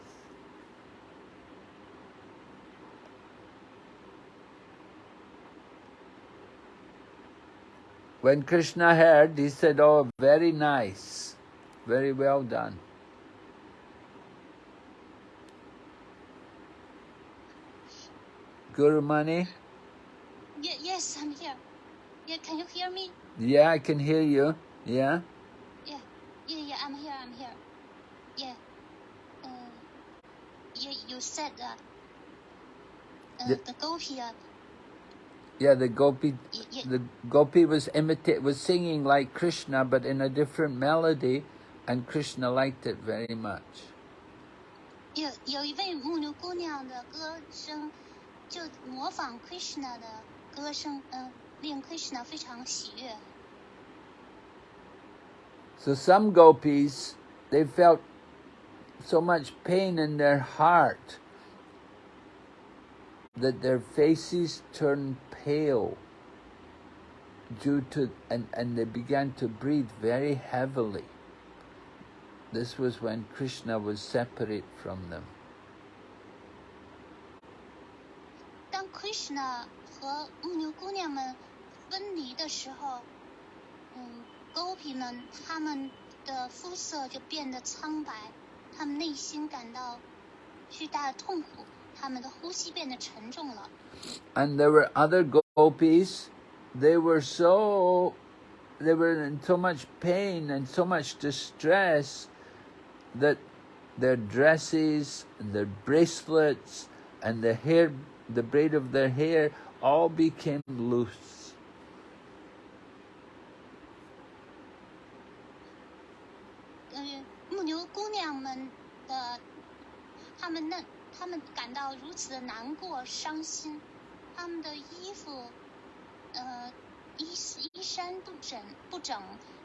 When Krishna heard, he said, Oh, very nice. Very well done. Guru Mani? Ye- yes, I'm here. Yeah, can you hear me? Yeah, I can hear you. Yeah? Yeah, yeah, yeah. I'm here. I'm here. Yeah. Uh, you you said that. Uh, Yeah. The Gopi. Uh, Yeah, the gopi y- y- the gopi was imita- was singing like Krishna, but in a different melody, and Krishna liked it very much. 有有一位牧牛姑娘的歌声，就模仿 Krishna 的歌声，嗯、令 Krishna 非常喜悦。 So some gopis, they felt so much pain in their heart that their faces turned pale due to and, and they began to breathe very heavily. This was when Krishna was separate from them. 当 Krishna 和牧牛姑娘们分离的时候，嗯，Gopi 们他们的肤色就变得苍白，他们内心感到巨大的痛苦， 他们的呼吸变得沉重了。 and there were other gopis they were so they were in so much pain and so much distress that their dresses and their bracelets and the hair the braid of their hair all became loose 嗯，牧牛姑娘们的，她们那， 他们感到如此的难过、伤心，他们的衣服，呃，衣衣衫不整不整，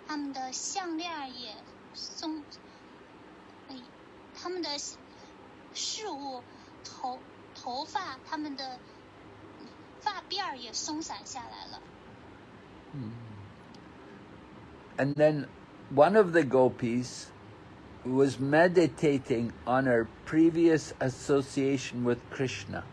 他们的项链也松，哎，她们的饰物、头头发，他们的发辫儿也松散下来了。嗯 and then one of the gopis was meditating on her previous association with Krishna.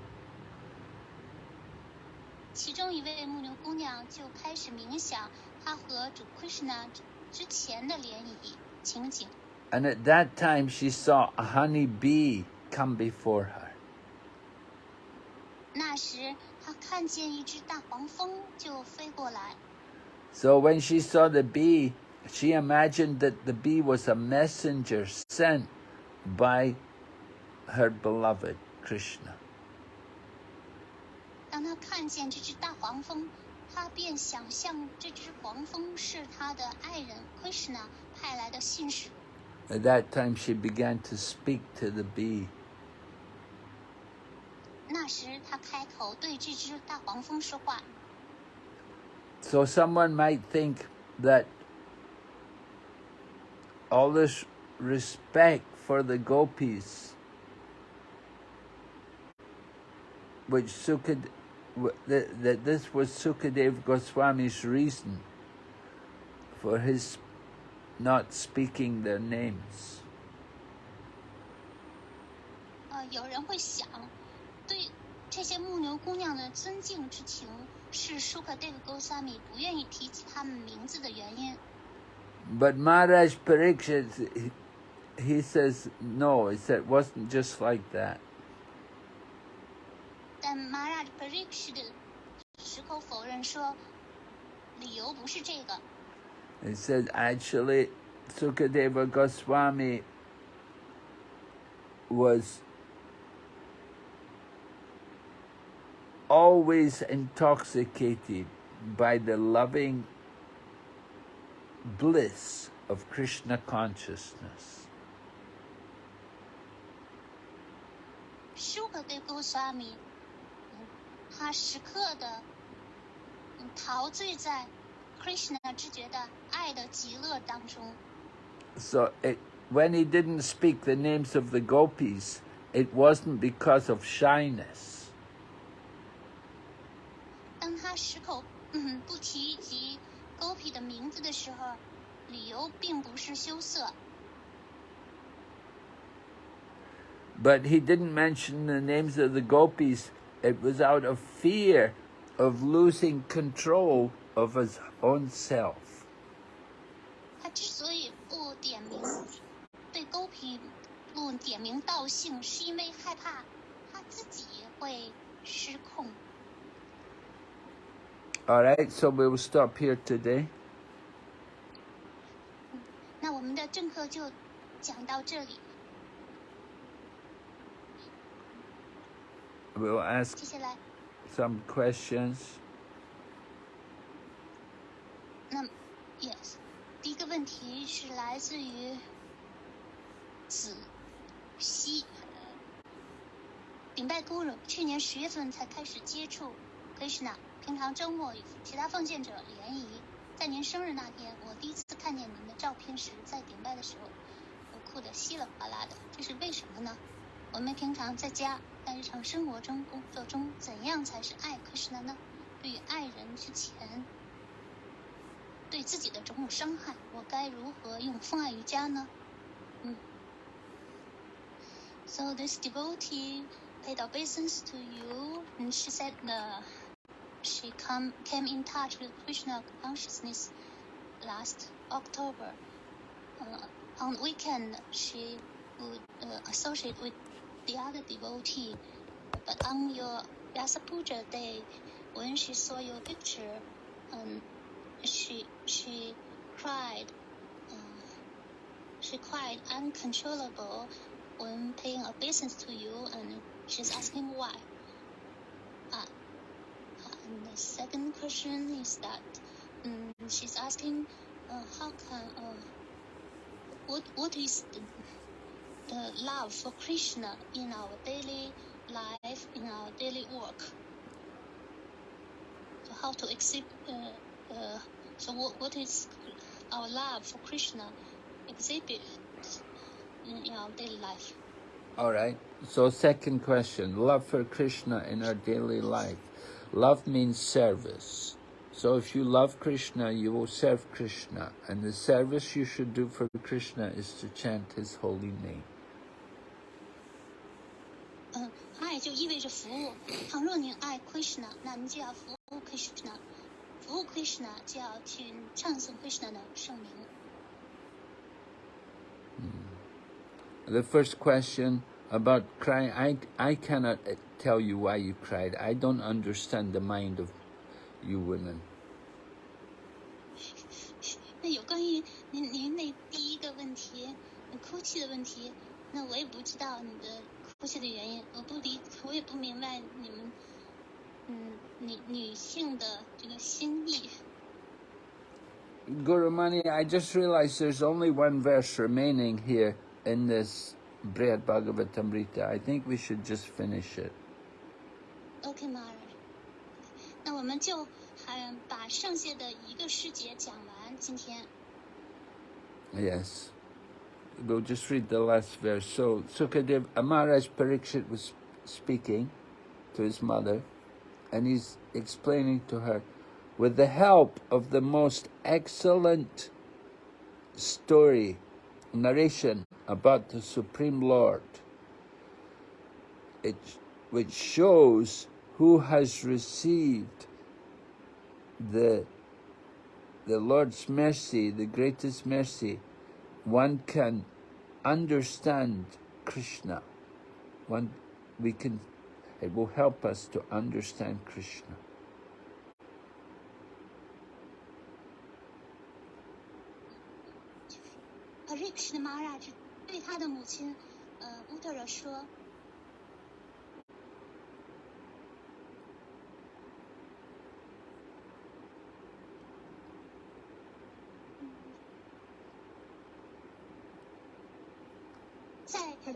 其中一位牧牛姑娘就开始冥想她和主 Krishna 之前的联谊情景。 And at that time, she saw a honey bee come before her. 那时，她看见一只大黄蜂就飞过来。 So when she saw the bee, she imagined that the bee was a messenger sent by her beloved Krishna. 当她看见这只大黄蜂，她便想象这只黄蜂是她的爱人 Krishna 派来的信使。 At that time, she began to speak to the bee. 那时，她开口对这只大黄蜂说话。 So someone might think that all this respect for the gopis, which Sukad, w- that, that this was Sukadev Goswami's reason for his not speaking their names. 呃，有人会想，对这些牧牛姑娘的尊敬之情，是舒克 Dev Goswami 不愿意提起她们名字的原因。 but Maharaj Pariksit, he, he says, no, he said, it wasn't just like that. He said, actually, Sukadeva Goswami was always intoxicated by the loving bliss of Krishna consciousness. 舒克 Dev Goswami，嗯他时刻的嗯陶醉在 Krishna 知觉的爱的极乐当中。 So it, when he didn't speak the names of the gopis, it wasn't because of shyness. 当他矢口嗯不提及 Gopi 的名字的时候，理由并不是羞涩， But he didn't mention the names of the gopis. It was out of fear of losing control of his own self. 他之所以不点名对 Gopi 不点名道姓，是因为害怕他自己会失控。 All right, so we will stop here today. 那我们的正课就讲到这里，We will ask some questions. 那 yes，第一个问题是来自于子熙，顶拜 Guru，去年十月份才开始接触 Krishna，平常周末与其他奉献者联谊。在您生日那天，我第一次看见您的照片时，在顶拜的时候，我哭得稀里哗啦的，这是为什么呢？我们平常在家，在日常生活中、工作中，怎样才是爱 Krishna 呢？对于爱人之前，对自己的种种伤害，我该如何用奉爱瑜伽呢？嗯。So this devotee paid obeisance to you, and she said uh, she come came in touch with Krishna consciousness last October. Uh, on weekend, she would uh, associate with the other devotee, but on your Vyasa Puja day, when she saw your picture, um, she she cried. Uh, she cried uncontrollable when paying obeisance to you, and she's asking why. And the second question is that um, she's asking uh, how can uh, what what is the, the love for Krishna in our daily life, in our daily work? So how to exhibit? uh, uh, so what, what is our love for Krishna exhibit in, in our daily life? All right. So second question, love for Krishna in our daily life. Love means service. So if you love Krishna, you will serve Krishna. And the service you should do for Krishna is to chant his holy name. 嗯，爱就意味着服务。倘若你爱 Krishna，那你就要服务 Krishna，服务 Krishna 就要去唱诵 Krishna 的圣名。 The first question about crying, I, I cannot uh, tell you why you cried. I don't understand the mind of you women. 那有关于您您那第一个问题，你哭泣的问题，那我也不知道你的哭泣的原因，我不理，我也不明白你们，嗯，女女性的这个心意。 Guru Mani, I just realized there's only one verse remaining here in this Brihad Bhagavatamrita. I think we should just finish it. OK，马尔，那我们就还把剩下的一个诗节讲完。今天 Yes. We'll just read the last verse. So Sukadev Amaraj Parikshit was speaking to his mother and he's explaining to her with the help of the most excellent story, narration about the Supreme Lord, it, which shows who has received the the Lord's mercy, the greatest mercy, one can understand Krishna. One, we can, it will help us to understand Krishna. 呃，瑞克什的玛拉就对他的母亲，呃，乌特尔说。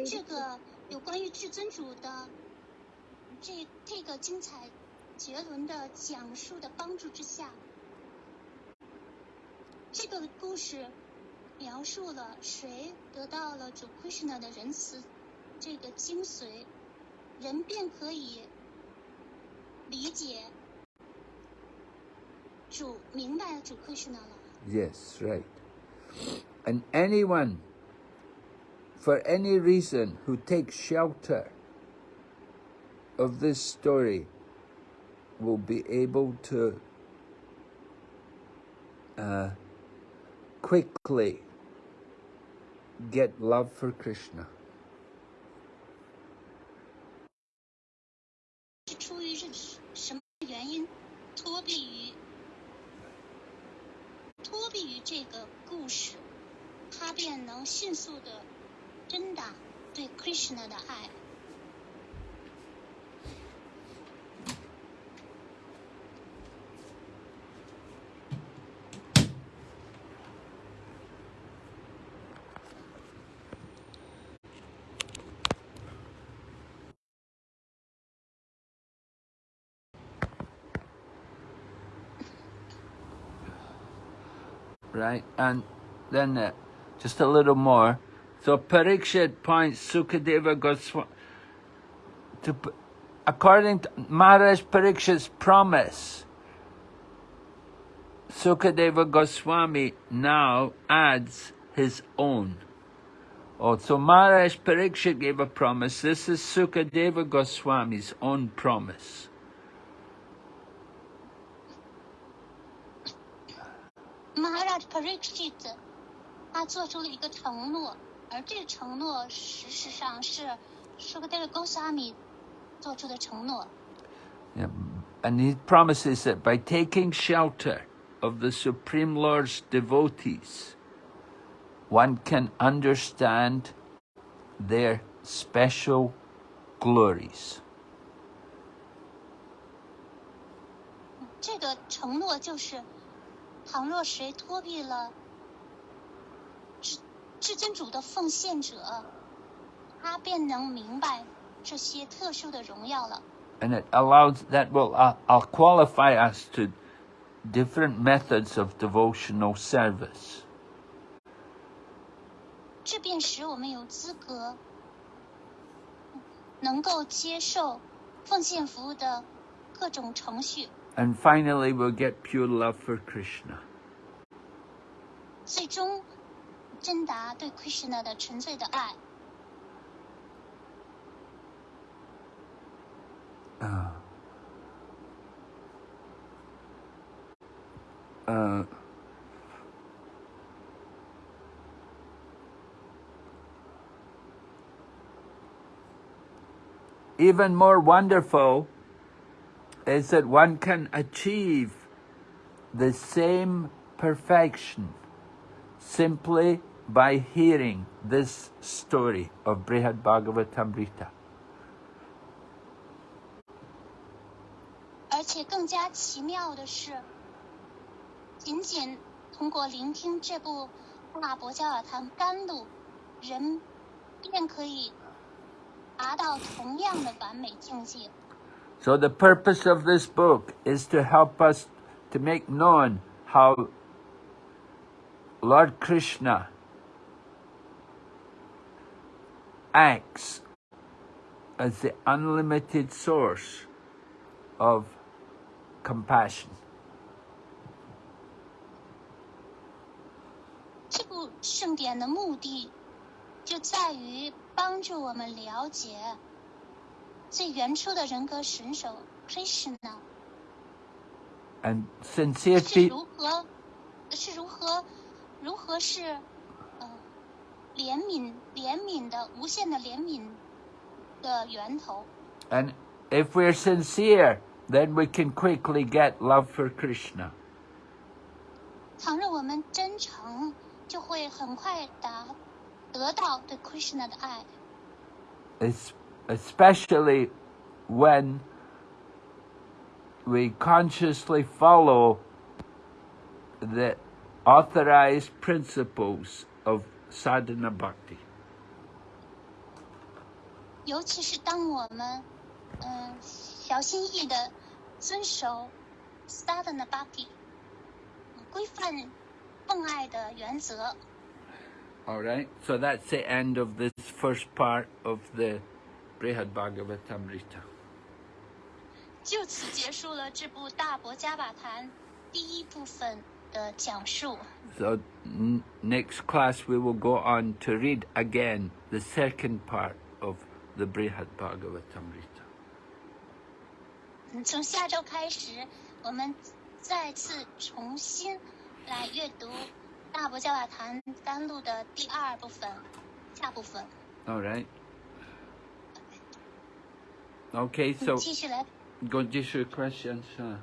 这个有关于至尊主的这这个精彩绝伦的讲述的帮助之下，这个故事描述了谁得到了主 Krishna 的仁慈这个精髓，人便可以理解主明白主 Krishna 了。Yes, right. And anyone, for any reason, who takes shelter of this story will be able to uh, quickly get love for Krishna. 是出于是什么原因脱避于脱避于这个故事，他便能迅速的真达对 Krishna 的爱。 right? And then uh, just a little more. So Parikshit points Sukadeva Goswami to, p- according to Maharaj Parikshit's promise, Sukadeva Goswami now adds his own. Oh, so Maharaj Parikshit gave a promise. This is Sukadeva Goswami's own promise. 马哈拉 Parikshit 他做出了一个承诺， 而这个承诺事实上是 Shukadeva Goswami 做出的承诺。 Yeah, And he promises that by taking shelter of the Supreme Lord's devotees, one can understand their special glories. 这个承诺就是，倘若谁脱避了 至至尊主的奉献者，他便能明白这些特殊的荣耀了。 And it allows that will uh, uh, qualify us to different methods of devotional service. 这便使我们有资格能够接受奉献服务的各种程序。 And finally, we'll get pure love for Krishna. 最终 真达对 Krishna 的纯粹的爱。 Uh, uh, even more wonderful is that one can achieve the same perfection simply by hearing this story of Brihad Bhagavatamrita. 而且更加奇妙的是，仅仅通过聆听这部《大伯加尔堂甘露》，人便可以达到同样的完美境界。 So the purpose of this book is to help us to make known how Lord Krishna acts as the unlimited source of compassion. 这部盛典的目的，就在于帮助我们了解最原初的人格神手 Krishna And sincere 是 pe- 如何是如何如何是呃 怜悯怜悯的无限的怜悯的源头。 and if we're sincere, then we can quickly get love for Krishna. 倘若我们真诚，就会很快达得到对 Krishna 的爱， es- especially when we consciously follow the authorized principles of sadhana bhakti. 尤其是当我们嗯、小心翼翼的遵守 Sadhana Bhakti 规范奉爱的原则。 All right, so that's the end of this first part of the Brihad Bhagavatamrita. 就此结束了这部《大伯加把谈》第一部分 的讲述。 So n- next class we will go on to read again the second part of the Brihad Bhagavatamrita. 嗯，从下周开始，我们再次重新来阅读《大伯加把谈》甘露的第二部分，下部分。 All right. Okay, so 继续来 go to your questions. Uh,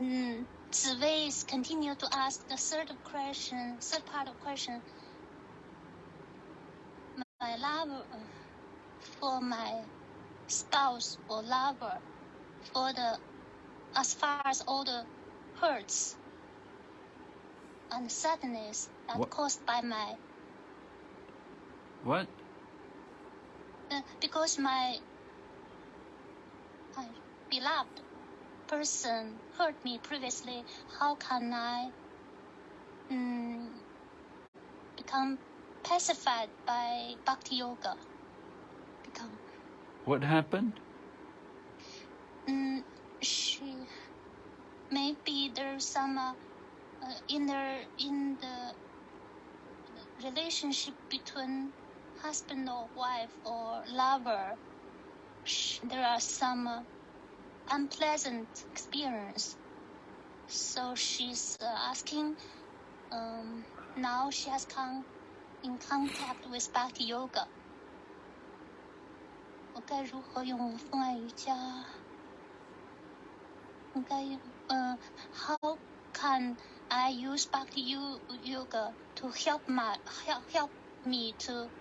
Mm. Surveys continue to ask the third question, third part of question. My love for my spouse or lover, for the, as far as all the hurts and sadness that what? caused by my. What? Uh, because my beloved person hurt me previously, how can I mm, become pacified by bhakti yoga? Become What happened? mm, she maybe there's some uh, uh, in the in the relationship between husband or wife or lover there are some uh, unpleasant experience so she's uh, asking um, now she has come in contact with bhakti yoga 我该如何用风爱瑜伽？应该用呃、How can I use Bhakti yo- yoga to help my help help me to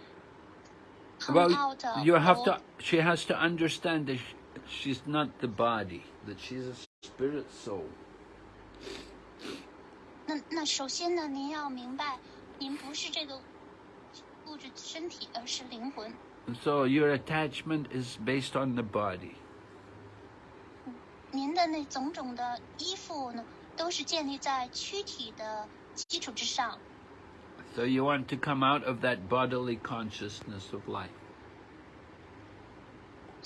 come Well, out of you have all- to. She has to understand that sh- she's not the body; that she's a spirit soul. 那那首先呢，您要明白，您不是这个物质身体，而是灵魂。 And so your attachment is based on the body. 您的那种种的依附呢，都是建立在躯体的基础之上。 So you want to come out of that bodily consciousness of life.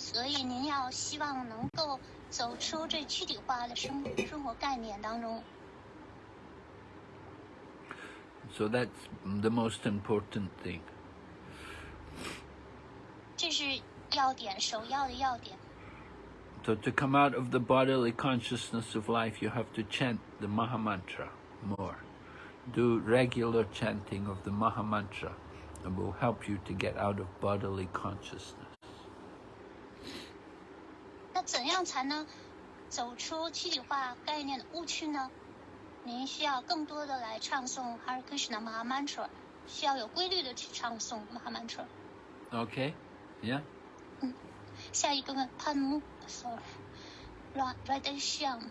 所以您要希望能够走出这躯体化的生生活概念当中。 So that's the most important thing. 这是要点，首要的要点。 So to come out of the bodily consciousness of life, you have to chant the Maha Mantra more. Do regular chanting of the Maha Mantra, and will help you to get out of bodily consciousness. 那怎样才能走出躯体化概念的误区呢？您需要更多的来唱诵 Hare Krishna Maha Mantra，需要有规律的去唱诵 Maha Mantra。Okay? Yeah? 嗯下一个问潘木，sorry，软软的像，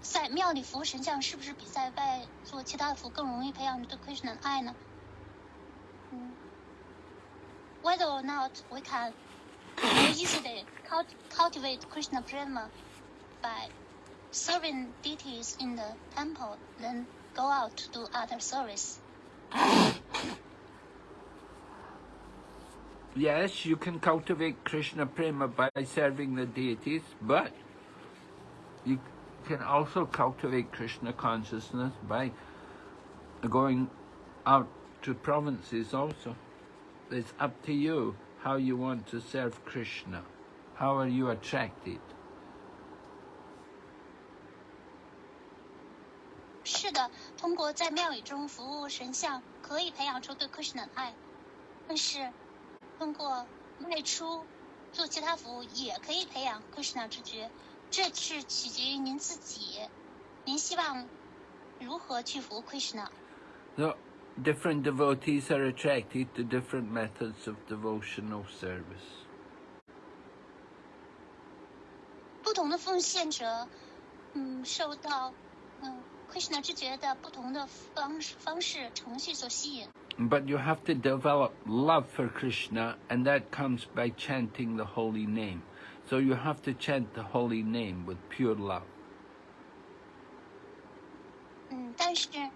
在庙里服务神像是不是比在外做其他的服务更容易培养对 Krishna 的爱呢？嗯，Whether or not we can easily cult cultivate Krishna prema by serving deities in the temple then go out to do other service. Yes, you can cultivate Krishna prema by serving the deities, but you can also cultivate Krishna consciousness by going out to provinces also. It's up to you how you want to serve Krishna. How are you attracted? 是的，通过在庙宇中服务神像，可以培养出对 Krishna 的爱，但是通过外出做其他服务，也可以培养 Krishna 之觉。这是取决于您自己，您希望如何去服务 Krishna。So, different devotees are attracted to different methods of devotional service. 不同的奉献者，嗯，受到嗯 Krishna 之觉的不同的方式方式程序所吸引。 But you have to develop love for Krishna, and that comes by chanting the holy name. So you have to chant the holy name with pure love. 嗯，但是，嗯，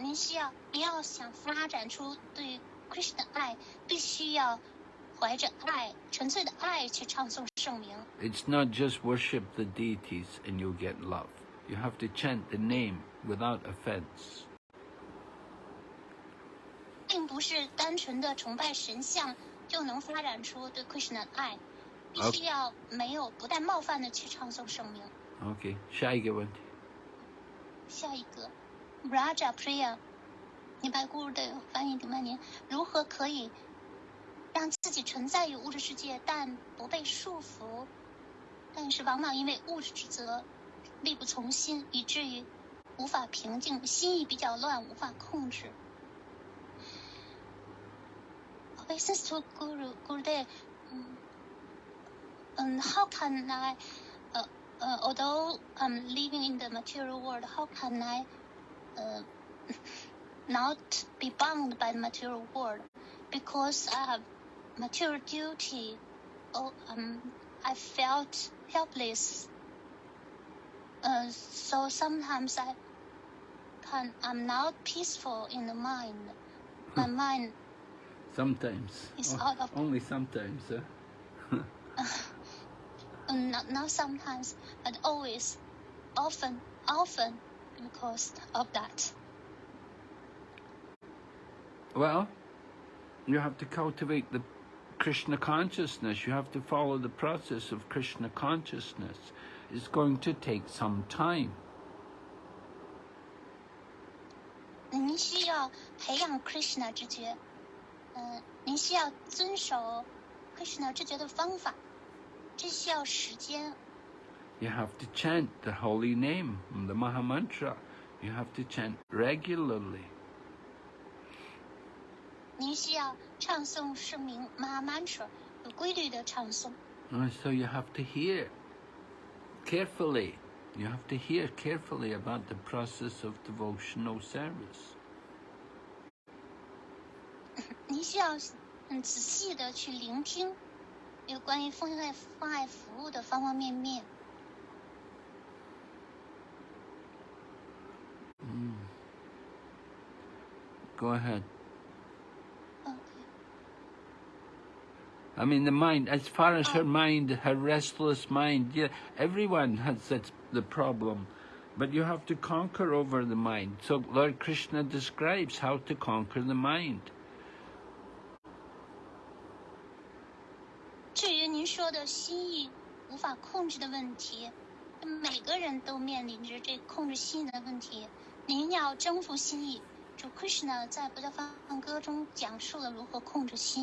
您需要，你要想发展出对 Krishna 的爱，必须要怀着爱、纯粹的爱去唱诵圣名。It's not just worship the deities and you'll get love. You have to chant the name without offense. 并不是单纯的崇拜神像就能发展出对 Krishna 的爱，必须要没有不带冒犯的去唱诵圣名。Okay, Shaigawanti. 下一个，Raja Priya，尼白咕的翻译顶半年，如何可以让自己存在于物质世界，但不被束缚？但是往往因为物质之责，力不从心，以至于无法平静，心意比较乱，无法控制。Obeisance to Guru Gurudev. Um, um, how can I, uh, uh, although I'm living in the material world, how can I uh, not be bound by the material world? Because I have material duty. Oh, um, I felt helpless. Uh, so sometimes I can, I'm not peaceful in the mind. My mind Sometimes. It's Oh, out of- only sometimes, huh? Uh, not, not sometimes, but always, often, often because of that. Well, you have to cultivate the Krishna consciousness. You have to follow the process of Krishna consciousness. It's going to take some time. 您需要培养 Krishna 之觉，嗯、您需要遵守 Krishna 之觉的方法，这需要时间。 You have to chant the holy name, the Maha Mantra. You have to chant regularly. 您需要唱诵圣名 Maha Mantra，有规律的唱诵。 And so you have to hear carefully. You have to hear carefully about the process of devotional service. 您需要嗯仔细的去聆听有关于奉爱奉爱服务的方方面面。 Go ahead. OK， I mean, the mind, as far as her mind, her restless mind, yeah, everyone has that, the problem. But you have to conquer over the mind. So Lord Krishna describes how to conquer the mind. 至于您说的心意无法控制的问题，每个人都面临着这控制心意的问题。您要征服心意， 就 Krishna 在《不教方歌》中讲述了如何控制心。